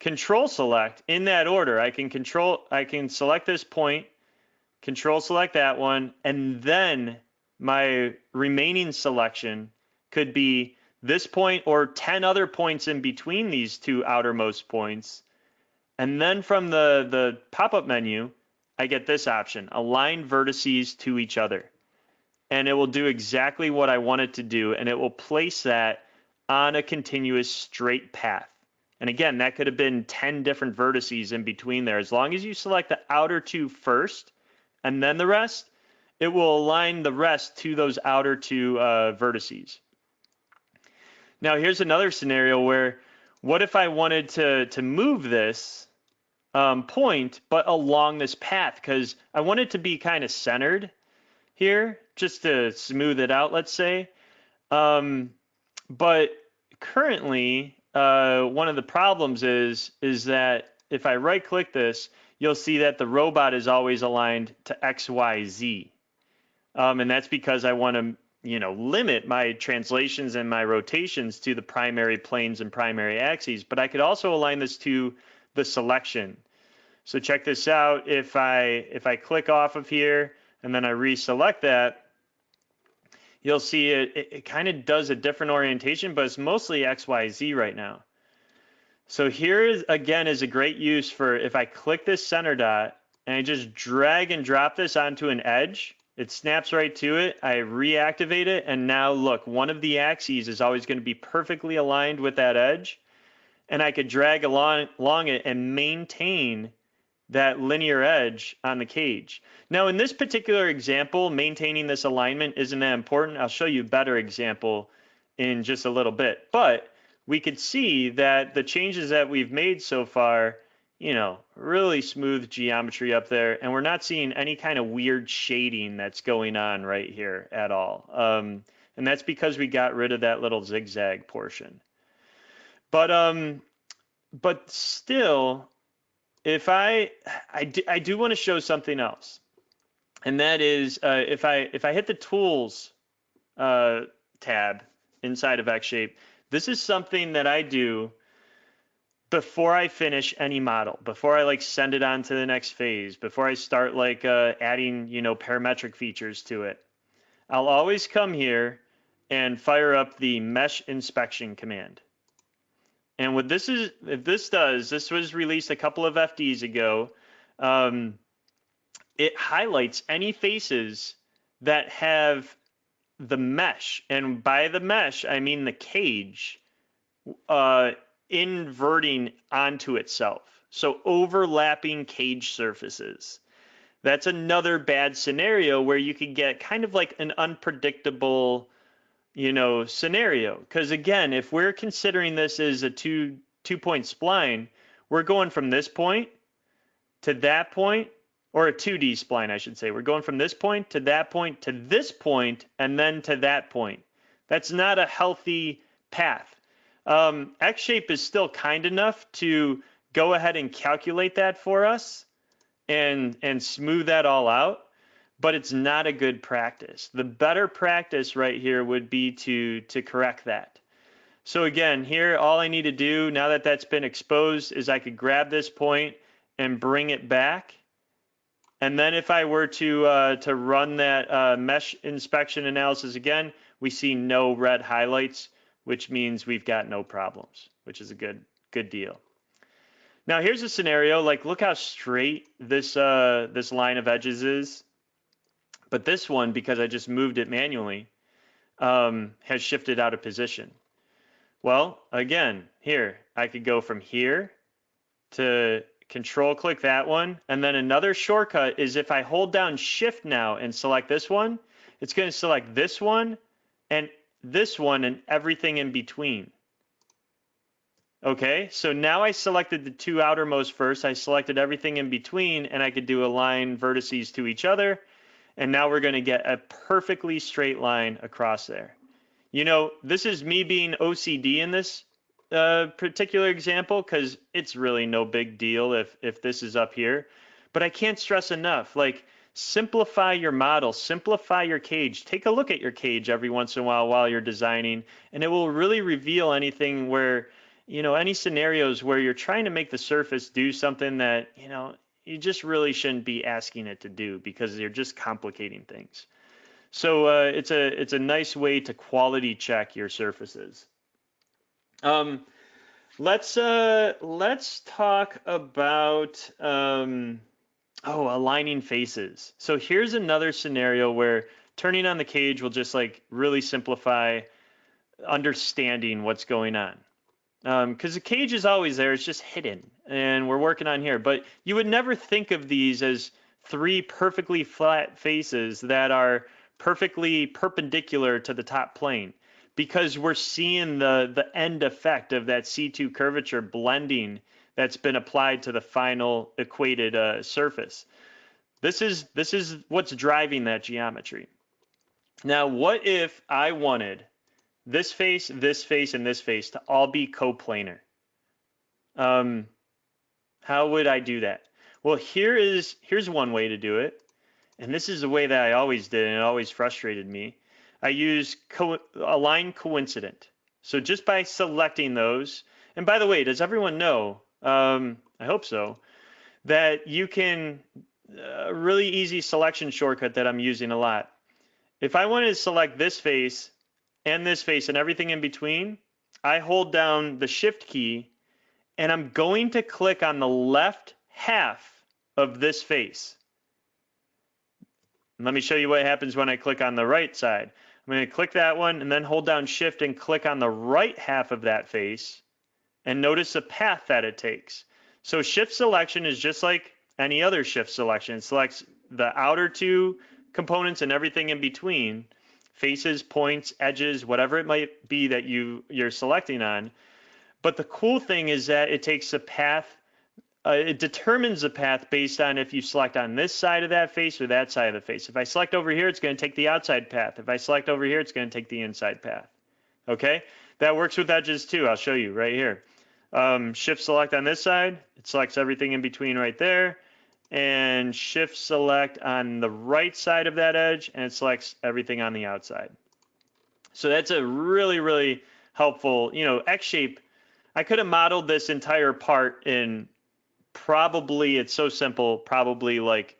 control select in that order. I can control, I can select this point, control select that one, and then my remaining selection could be this point or 10 other points in between these two outermost points. And then from the, the pop-up menu, I get this option, align vertices to each other. And it will do exactly what I want it to do, and it will place that on a continuous straight path. And again, that could have been 10 different vertices in between there. As long as you select the outer two first and then the rest, it will align the rest to those outer two uh, vertices. Now, here's another scenario where what if I wanted to, to move this um, point, but along this path? Because I want it to be kind of centered here, just to smooth it out, let's say. Um, but currently, uh, one of the problems is, is that if I right click this, you'll see that the robot is always aligned to X, Y, Z. Um, and that's because I want to you know, limit my translations and my rotations to the primary planes and primary axes, but I could also align this to the selection. So check this out. If I if I click off of here and then I reselect that, you'll see it, it, it kind of does a different orientation, but it's mostly XYZ right now. So here is, again is a great use for if I click this center dot and I just drag and drop this onto an edge, it snaps right to it. I reactivate it. And now look, one of the axes is always going to be perfectly aligned with that edge. And I could drag along, along it and maintain that linear edge on the cage. Now, in this particular example, maintaining this alignment isn't that important. I'll show you a better example in just a little bit. But we could see that the changes that we've made so far you know, really smooth geometry up there. And we're not seeing any kind of weird shading that's going on right here at all. Um, and that's because we got rid of that little zigzag portion. But, um, but still, if I, I do, I do want to show something else. And that is uh, if I if I hit the tools uh, tab inside of XShape, this is something that I do before I finish any model, before I like send it on to the next phase, before I start like uh, adding, you know, parametric features to it, I'll always come here and fire up the mesh inspection command. And what this is, if this does, this was released a couple of FDs ago. Um, it highlights any faces that have the mesh, and by the mesh I mean the cage, uh, inverting onto itself. So overlapping cage surfaces. That's another bad scenario where you could get kind of like an unpredictable, you know, scenario. Because again, if we're considering this as a two two point spline, we're going from this point to that point, or a 2D spline, I should say. We're going from this point to that point to this point, and then to that point. That's not a healthy path. Um, XShape is still kind enough to go ahead and calculate that for us and, and smooth that all out, but it's not a good practice. The better practice right here would be to, to correct that. So again, here, all I need to do now that that's been exposed is I could grab this point and bring it back. And then if I were to, uh, to run that uh, mesh inspection analysis again, we see no red highlights which means we've got no problems, which is a good good deal. Now here's a scenario like look how straight this uh, this line of edges is, but this one because I just moved it manually um, has shifted out of position. Well, again, here I could go from here to control click that one. And then another shortcut is if I hold down shift now and select this one, it's going to select this one and this one and everything in between. Okay, so now I selected the two outermost first. I selected everything in between and I could do align vertices to each other. And now we're gonna get a perfectly straight line across there. You know, this is me being OCD in this uh, particular example because it's really no big deal if if this is up here. But I can't stress enough, like simplify your model, simplify your cage. Take a look at your cage every once in a while while you're designing, and it will really reveal anything where, you know, any scenarios where you're trying to make the surface do something that, you know, you just really shouldn't be asking it to do because you're just complicating things. So uh, it's a it's a nice way to quality check your surfaces. Um, let's uh, let's talk about um, Oh, aligning faces. So here's another scenario where turning on the cage will just like really simplify understanding what's going on. Because um, the cage is always there, it's just hidden, and we're working on here. But you would never think of these as three perfectly flat faces that are perfectly perpendicular to the top plane because we're seeing the the end effect of that C2 curvature blending that's been applied to the final equated uh, surface. This is this is what's driving that geometry. Now, what if I wanted this face, this face, and this face to all be coplanar? Um, how would I do that? Well, here is here's one way to do it, and this is the way that I always did, and it always frustrated me. I use co align coincident. So just by selecting those, and by the way, does everyone know um, I hope so, that you can, a uh, really easy selection shortcut that I'm using a lot. If I wanted to select this face and this face and everything in between, I hold down the shift key and I'm going to click on the left half of this face. Let me show you what happens when I click on the right side. I'm going to click that one and then hold down shift and click on the right half of that face and notice the path that it takes. So shift selection is just like any other shift selection. It selects the outer two components and everything in between, faces, points, edges, whatever it might be that you, you're selecting on. But the cool thing is that it takes the path, uh, it determines the path based on if you select on this side of that face or that side of the face. If I select over here, it's going to take the outside path. If I select over here, it's going to take the inside path. Okay, that works with edges too. I'll show you right here um, shift select on this side, it selects everything in between right there, and shift select on the right side of that edge, and it selects everything on the outside. So that's a really, really helpful, you know, X shape. I could have modeled this entire part in probably, it's so simple, probably like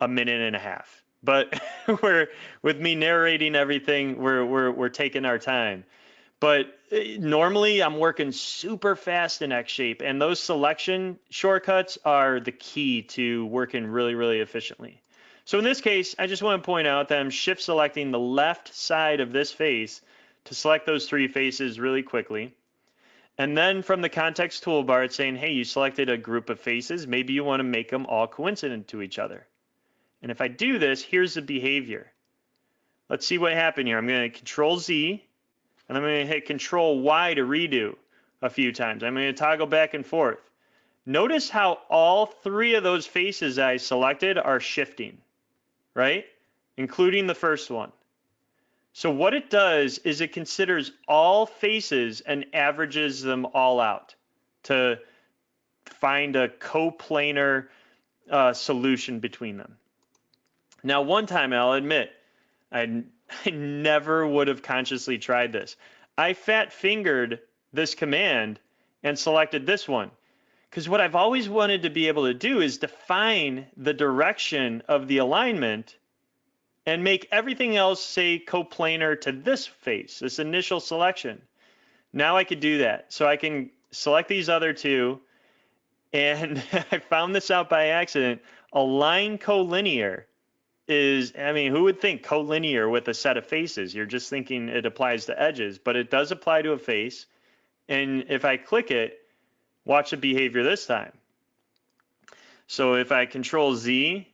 a minute and a half. But we're with me narrating everything, we're we're we're taking our time. But eh, normally I'm working super fast in X shape and those selection shortcuts are the key to working really, really efficiently. So in this case, I just want to point out that I'm shift selecting the left side of this face to select those three faces really quickly. And then from the context toolbar, it's saying, hey, you selected a group of faces. Maybe you want to make them all coincident to each other. And if I do this, here's the behavior. Let's see what happened here. I'm going to control Z and I'm going to hit Control Y to redo a few times. I'm going to toggle back and forth. Notice how all three of those faces I selected are shifting, right? Including the first one. So what it does is it considers all faces and averages them all out to find a coplanar uh, solution between them. Now, one time I'll admit, I I never would have consciously tried this. I fat fingered this command and selected this one. Because what I've always wanted to be able to do is define the direction of the alignment and make everything else say coplanar to this face, this initial selection. Now I could do that. So I can select these other two and I found this out by accident. Align collinear is, I mean, who would think collinear with a set of faces? You're just thinking it applies to edges, but it does apply to a face. And if I click it, watch the behavior this time. So if I control Z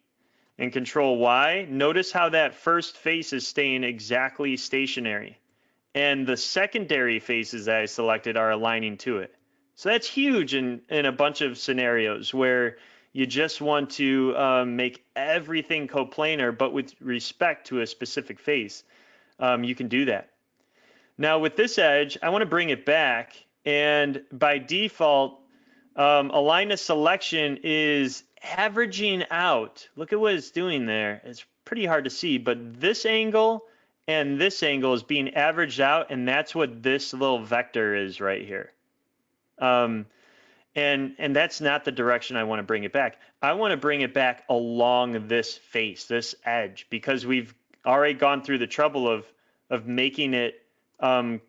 and control Y, notice how that first face is staying exactly stationary. And the secondary faces that I selected are aligning to it. So that's huge in, in a bunch of scenarios where you just want to um, make everything coplanar, but with respect to a specific face, um, you can do that. Now with this edge, I want to bring it back And by default, um, align to selection is averaging out. Look at what it's doing there. It's pretty hard to see, but this angle and this angle is being averaged out, and that's what this little vector is right here. Um, and and that's not the direction I want to bring it back. I want to bring it back along this face, this edge, because we've already gone through the trouble of of making it um,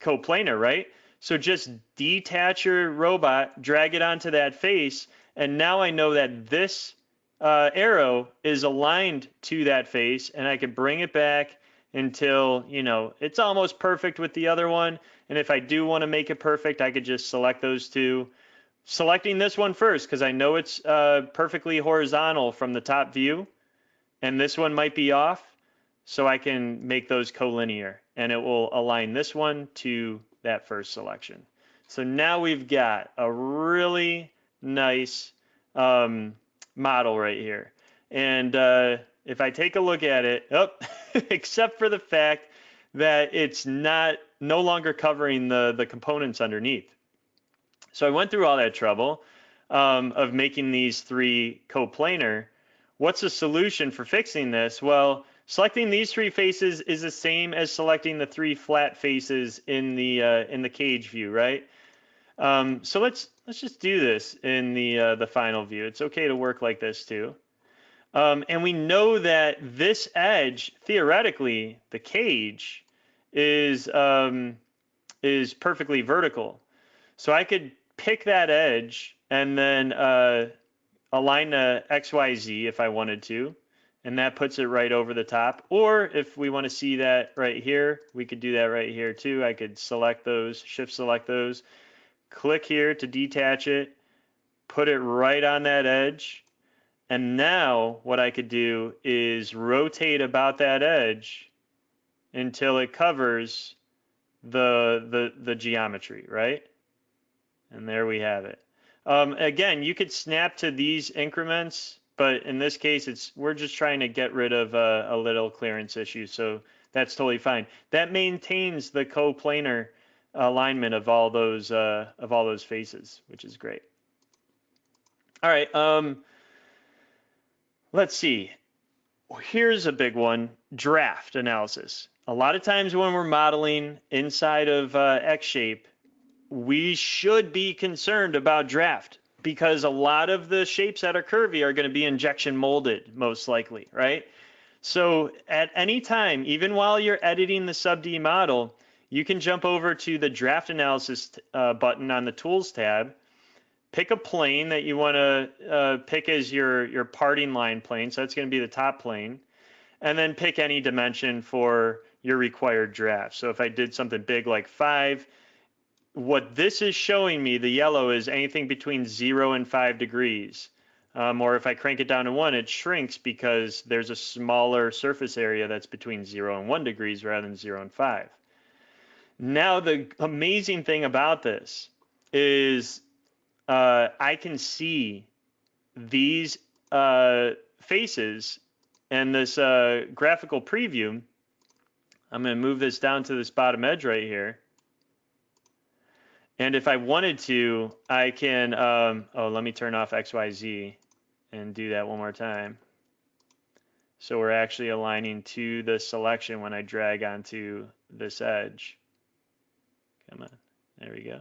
coplanar, right? So just detach your robot, drag it onto that face, and now I know that this uh, arrow is aligned to that face, and I can bring it back until, you know, it's almost perfect with the other one. And if I do want to make it perfect, I could just select those two. Selecting this one first, because I know it's uh, perfectly horizontal from the top view, and this one might be off, so I can make those collinear, and it will align this one to that first selection. So now we've got a really nice um, model right here. And uh, if I take a look at it, oh, except for the fact that it's not no longer covering the, the components underneath. So I went through all that trouble um, of making these three coplanar. What's the solution for fixing this? Well, Selecting these three faces is the same as selecting the three flat faces in the uh, in the cage view, right? Um, so let's let's just do this in the uh, the final view. It's okay to work like this too. Um, and we know that this edge, theoretically, the cage, is um, is perfectly vertical. So I could pick that edge and then uh, align the XYZ if I wanted to and that puts it right over the top. Or if we want to see that right here, we could do that right here too. I could select those, shift select those, click here to detach it, put it right on that edge. And now what I could do is rotate about that edge until it covers the, the, the geometry, right? And there we have it. Um, again, you could snap to these increments but in this case, it's we're just trying to get rid of a, a little clearance issue, so that's totally fine. That maintains the coplanar alignment of all those uh, of all those faces, which is great. All right, um, let's see. Here's a big one: draft analysis. A lot of times when we're modeling inside of uh, X shape, we should be concerned about draft because a lot of the shapes that are curvy are going to be injection molded most likely, right? So at any time, even while you're editing the sub D model, you can jump over to the draft analysis uh, button on the tools tab, pick a plane that you want to uh, pick as your, your parting line plane. So that's going to be the top plane. And then pick any dimension for your required draft. So if I did something big like five, what this is showing me, the yellow, is anything between zero and five degrees. Um, or if I crank it down to one, it shrinks because there's a smaller surface area that's between zero and one degrees rather than zero and five. Now, the amazing thing about this is uh, I can see these uh, faces and this uh, graphical preview. I'm going to move this down to this bottom edge right here. And if I wanted to, I can, um, oh, let me turn off XYZ and do that one more time. So we're actually aligning to the selection when I drag onto this edge. Come on, there we go.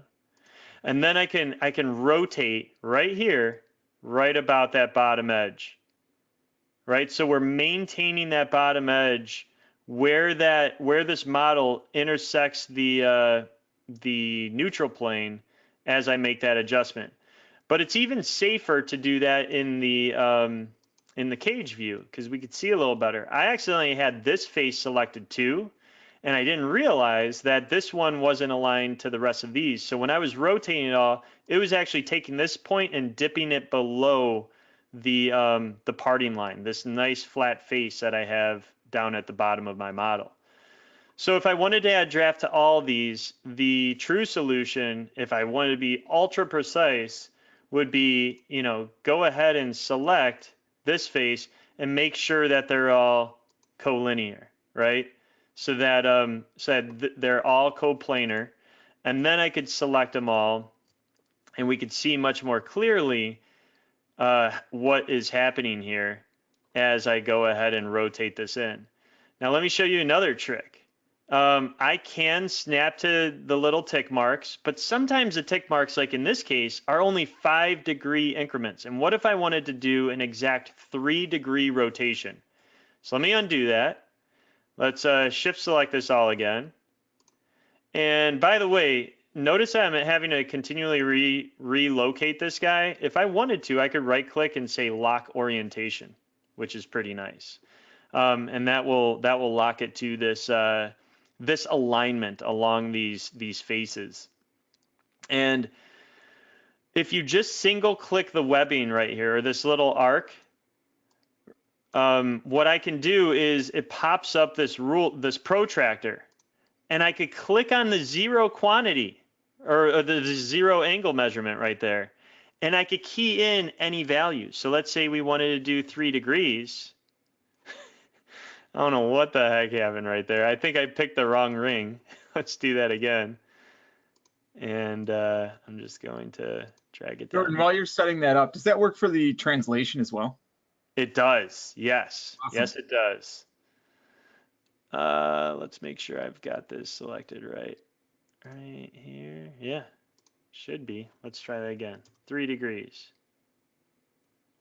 And then I can, I can rotate right here, right about that bottom edge, right? So we're maintaining that bottom edge where that, where this model intersects the, uh, the neutral plane as I make that adjustment. But it's even safer to do that in the um, in the cage view because we could see a little better. I accidentally had this face selected too, and I didn't realize that this one wasn't aligned to the rest of these. So when I was rotating it all, it was actually taking this point and dipping it below the um, the parting line, this nice flat face that I have down at the bottom of my model. So if I wanted to add draft to all these, the true solution, if I wanted to be ultra precise, would be, you know, go ahead and select this face and make sure that they're all collinear, right? So that um, so that they're all coplanar. And then I could select them all and we could see much more clearly uh, what is happening here as I go ahead and rotate this in. Now let me show you another trick. Um, I can snap to the little tick marks, but sometimes the tick marks, like in this case, are only five degree increments. And what if I wanted to do an exact three degree rotation? So let me undo that. Let's uh, shift select this all again. And by the way, notice I'm having to continually re relocate this guy. If I wanted to, I could right click and say lock orientation, which is pretty nice. Um, and that will that will lock it to this uh, this alignment along these these faces. And if you just single click the webbing right here, or this little arc, um, what I can do is it pops up this rule, this protractor, and I could click on the zero quantity or, or the, the zero angle measurement right there, and I could key in any value. So let's say we wanted to do three degrees. I don't know what the heck happened right there. I think I picked the wrong ring. Let's do that again. And uh, I'm just going to drag it down. Jordan, while you're setting that up, does that work for the translation as well? It does. Yes. Awesome. Yes, it does. Uh, let's make sure I've got this selected right. Right here. Yeah. Should be. Let's try that again. Three degrees.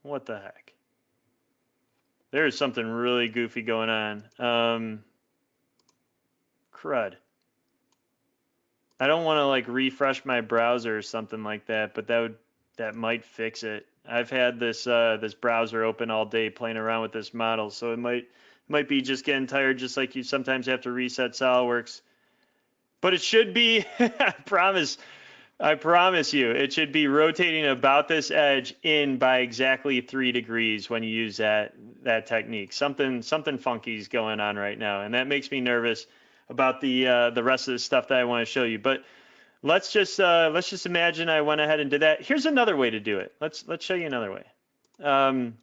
What the heck? There's something really goofy going on. Um, crud. I don't want to like refresh my browser or something like that, but that would that might fix it. I've had this uh, this browser open all day playing around with this model, so it might might be just getting tired, just like you sometimes have to reset SolidWorks. But it should be, I promise, I promise you, it should be rotating about this edge in by exactly three degrees when you use that that technique. Something something funky is going on right now, and that makes me nervous about the uh, the rest of the stuff that I want to show you. But let's just uh, let's just imagine I went ahead and did that. Here's another way to do it. Let's let's show you another way. Um,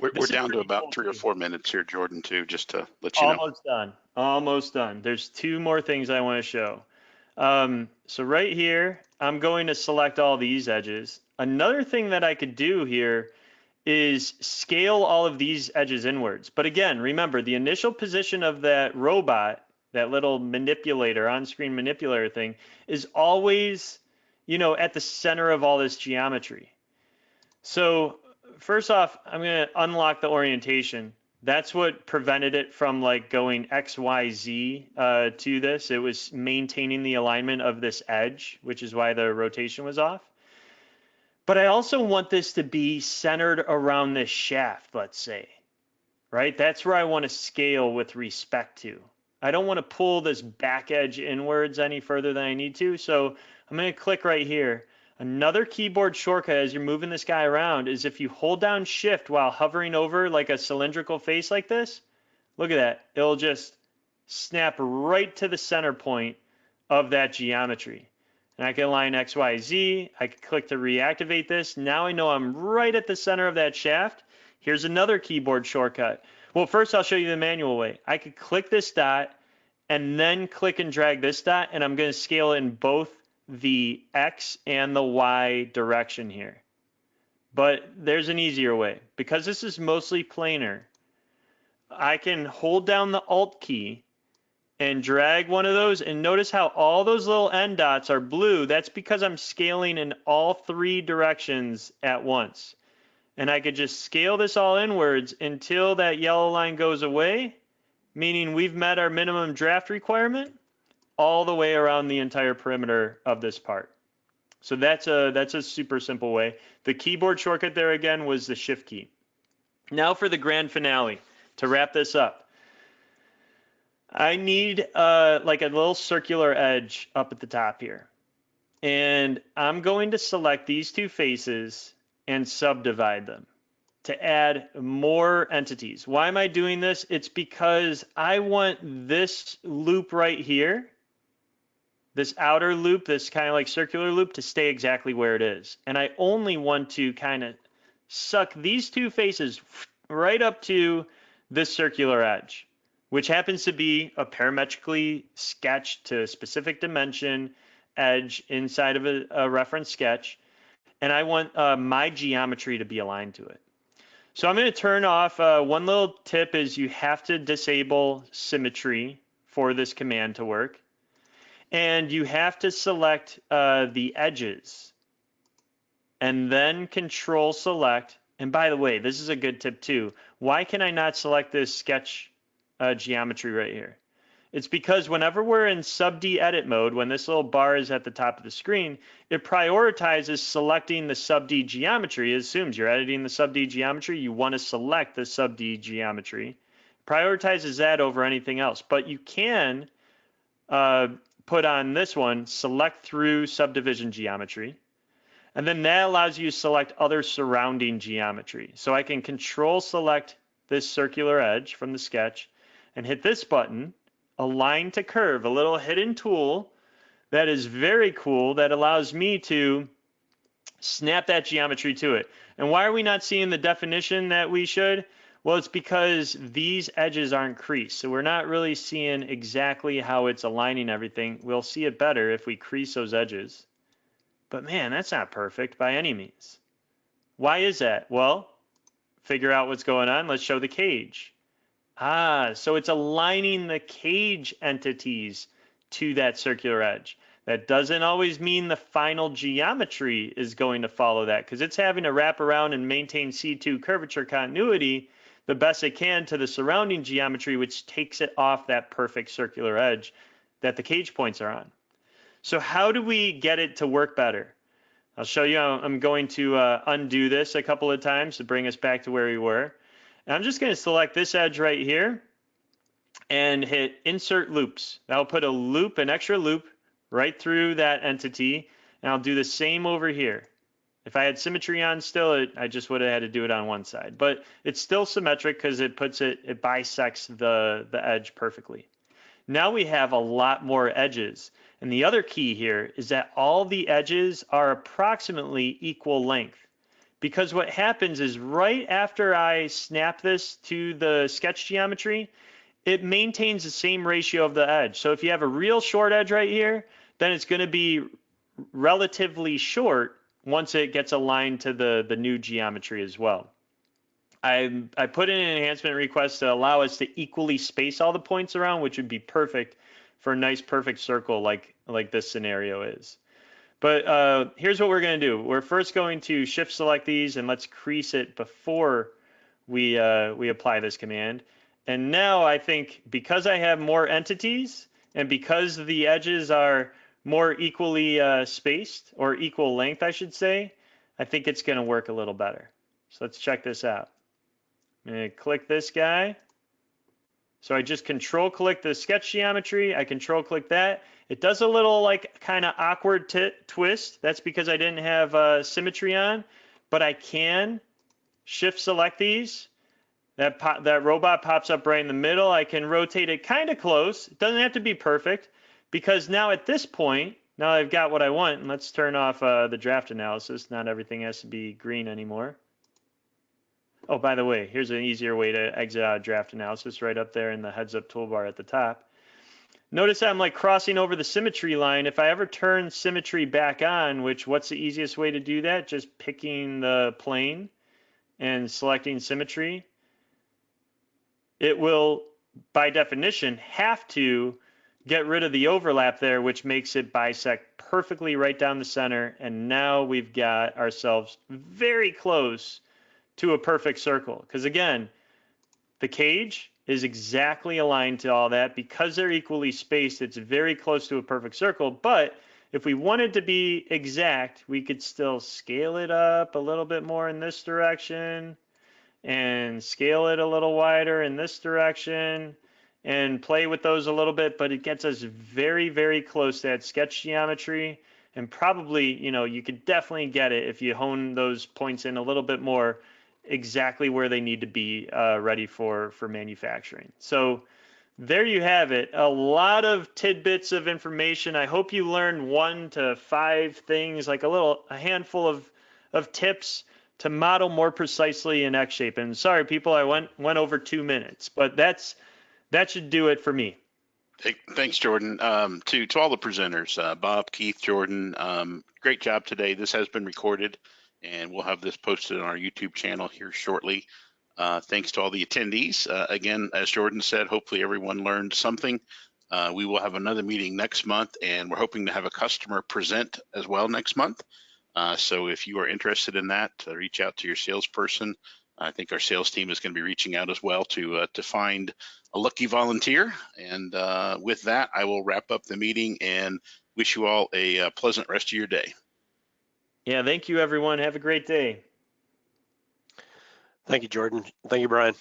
We're, we're down to about cool, three or four minutes here, Jordan, too, just to let you know. almost done. Almost done. There's two more things I want to show. Um, so right here, I'm going to select all these edges. Another thing that I could do here is scale all of these edges inwards. But again, remember the initial position of that robot, that little manipulator, on-screen manipulator thing, is always, you know, at the center of all this geometry. So first off, I'm going to unlock the orientation. That's what prevented it from like going X, Y, Z uh, to this. It was maintaining the alignment of this edge, which is why the rotation was off. But I also want this to be centered around this shaft, let's say, right? That's where I want to scale with respect to. I don't want to pull this back edge inwards any further than I need to. So I'm going to click right here. Another keyboard shortcut as you're moving this guy around is if you hold down shift while hovering over like a cylindrical face like this, look at that. It'll just snap right to the center point of that geometry. And I can align X, Y, Z. I can click to reactivate this. Now I know I'm right at the center of that shaft. Here's another keyboard shortcut. Well, first I'll show you the manual way. I could click this dot and then click and drag this dot, and I'm going to scale in both the X and the Y direction here. But there's an easier way. Because this is mostly planar, I can hold down the Alt key and drag one of those and notice how all those little end dots are blue. That's because I'm scaling in all three directions at once. And I could just scale this all inwards until that yellow line goes away, meaning we've met our minimum draft requirement all the way around the entire perimeter of this part. So that's a that's a super simple way. The keyboard shortcut there again was the shift key. Now for the grand finale to wrap this up. I need uh, like a little circular edge up at the top here. And I'm going to select these two faces and subdivide them to add more entities. Why am I doing this? It's because I want this loop right here, this outer loop, this kind of like circular loop to stay exactly where it is. And I only want to kind of suck these two faces right up to this circular edge which happens to be a parametrically sketched to a specific dimension edge inside of a, a reference sketch. And I want uh, my geometry to be aligned to it. So I'm going to turn off, uh, one little tip is you have to disable symmetry for this command to work. And you have to select uh, the edges and then control select. And by the way, this is a good tip too. Why can I not select this sketch uh, geometry right here? It's because whenever we're in sub D edit mode, when this little bar is at the top of the screen, it prioritizes selecting the sub D geometry. It assumes you're editing the sub D geometry, you want to select the sub D geometry. Prioritizes that over anything else. But you can uh, put on this one, select through subdivision geometry. And then that allows you to select other surrounding geometry. So I can control select this circular edge from the sketch and hit this button align to curve, a little hidden tool that is very cool that allows me to snap that geometry to it. And why are we not seeing the definition that we should? Well, it's because these edges aren't creased. So we're not really seeing exactly how it's aligning everything. We'll see it better if we crease those edges. But man, that's not perfect by any means. Why is that? Well, figure out what's going on. Let's show the cage. Ah, so it's aligning the cage entities to that circular edge. That doesn't always mean the final geometry is going to follow that because it's having to wrap around and maintain C2 curvature continuity the best it can to the surrounding geometry, which takes it off that perfect circular edge that the cage points are on. So how do we get it to work better? I'll show you. I'm going to uh, undo this a couple of times to bring us back to where we were. And I'm just going to select this edge right here and hit insert loops. That'll put a loop, an extra loop right through that entity. And I'll do the same over here. If I had symmetry on still, it, I just would have had to do it on one side. But it's still symmetric because it puts it, it bisects the, the edge perfectly. Now we have a lot more edges. And the other key here is that all the edges are approximately equal length because what happens is right after I snap this to the sketch geometry, it maintains the same ratio of the edge. So if you have a real short edge right here, then it's going to be relatively short once it gets aligned to the, the new geometry as well. I, I put in an enhancement request to allow us to equally space all the points around, which would be perfect for a nice perfect circle like, like this scenario is. But uh, here's what we're to do. We're first going to shift select these and let's crease it before we, uh, we apply this command. And now I think because I have more entities and because the edges are more equally uh, spaced or equal length, I should say, I think it's going to work a little better. So let's check this out. I'm going to click this guy. So I just control click the sketch geometry. I control click that. It does a little like kind of awkward twist. That's because I didn't have uh, symmetry on, but I can shift select these. That, that robot pops up right in the middle. I can rotate it kind of close. It doesn't have to be perfect because now at this point, now I've got what I want. And let's turn off uh, the draft analysis. Not everything has to be green anymore. Oh, by the way, here's an easier way to exit out draft analysis right up there in the heads up toolbar at the top. Notice I'm like crossing over the symmetry line. If I ever turn symmetry back on, which what's the easiest way to do that? Just picking the plane and selecting symmetry. It will, by definition, have to get rid of the overlap there, which makes it bisect perfectly right down the center. And now we've got ourselves very close to a perfect circle. Because again, the cage is exactly aligned to all that. Because they're equally spaced, it's very close to a perfect circle. But if we wanted to be exact, we could still scale it up a little bit more in this direction and scale it a little wider in this direction and play with those a little bit, but it gets us very, very close to that sketch geometry. And probably, you know, you could definitely get it if you hone those points in a little bit more exactly where they need to be uh, ready for for manufacturing. So there you have it. A lot of tidbits of information. I hope you learned one to five things, like a little a handful of of tips to model more precisely in xShape. And sorry, people, I went went over two minutes, but that's that should do it for me. Hey, Thanks, Jordan. Um, to, to all the presenters, uh, Bob, Keith, Jordan, um, great job today. This has been recorded and we'll have this posted on our YouTube channel here shortly. Uh, thanks to all the attendees. Uh, again, as Jordan said, hopefully everyone learned something. Uh, we will have another meeting next month and we're hoping to have a customer present as well next month. Uh, so if you are interested in that, uh, reach out to your salesperson. I think our sales team is going to be reaching out as well to to find a lucky volunteer. And uh, with that, I will wrap up the meeting and wish you all a, uh pleasant rest of your day. Yeah, thank you, everyone. Have a great day. Thank you, Jordan. Thank you, Brian.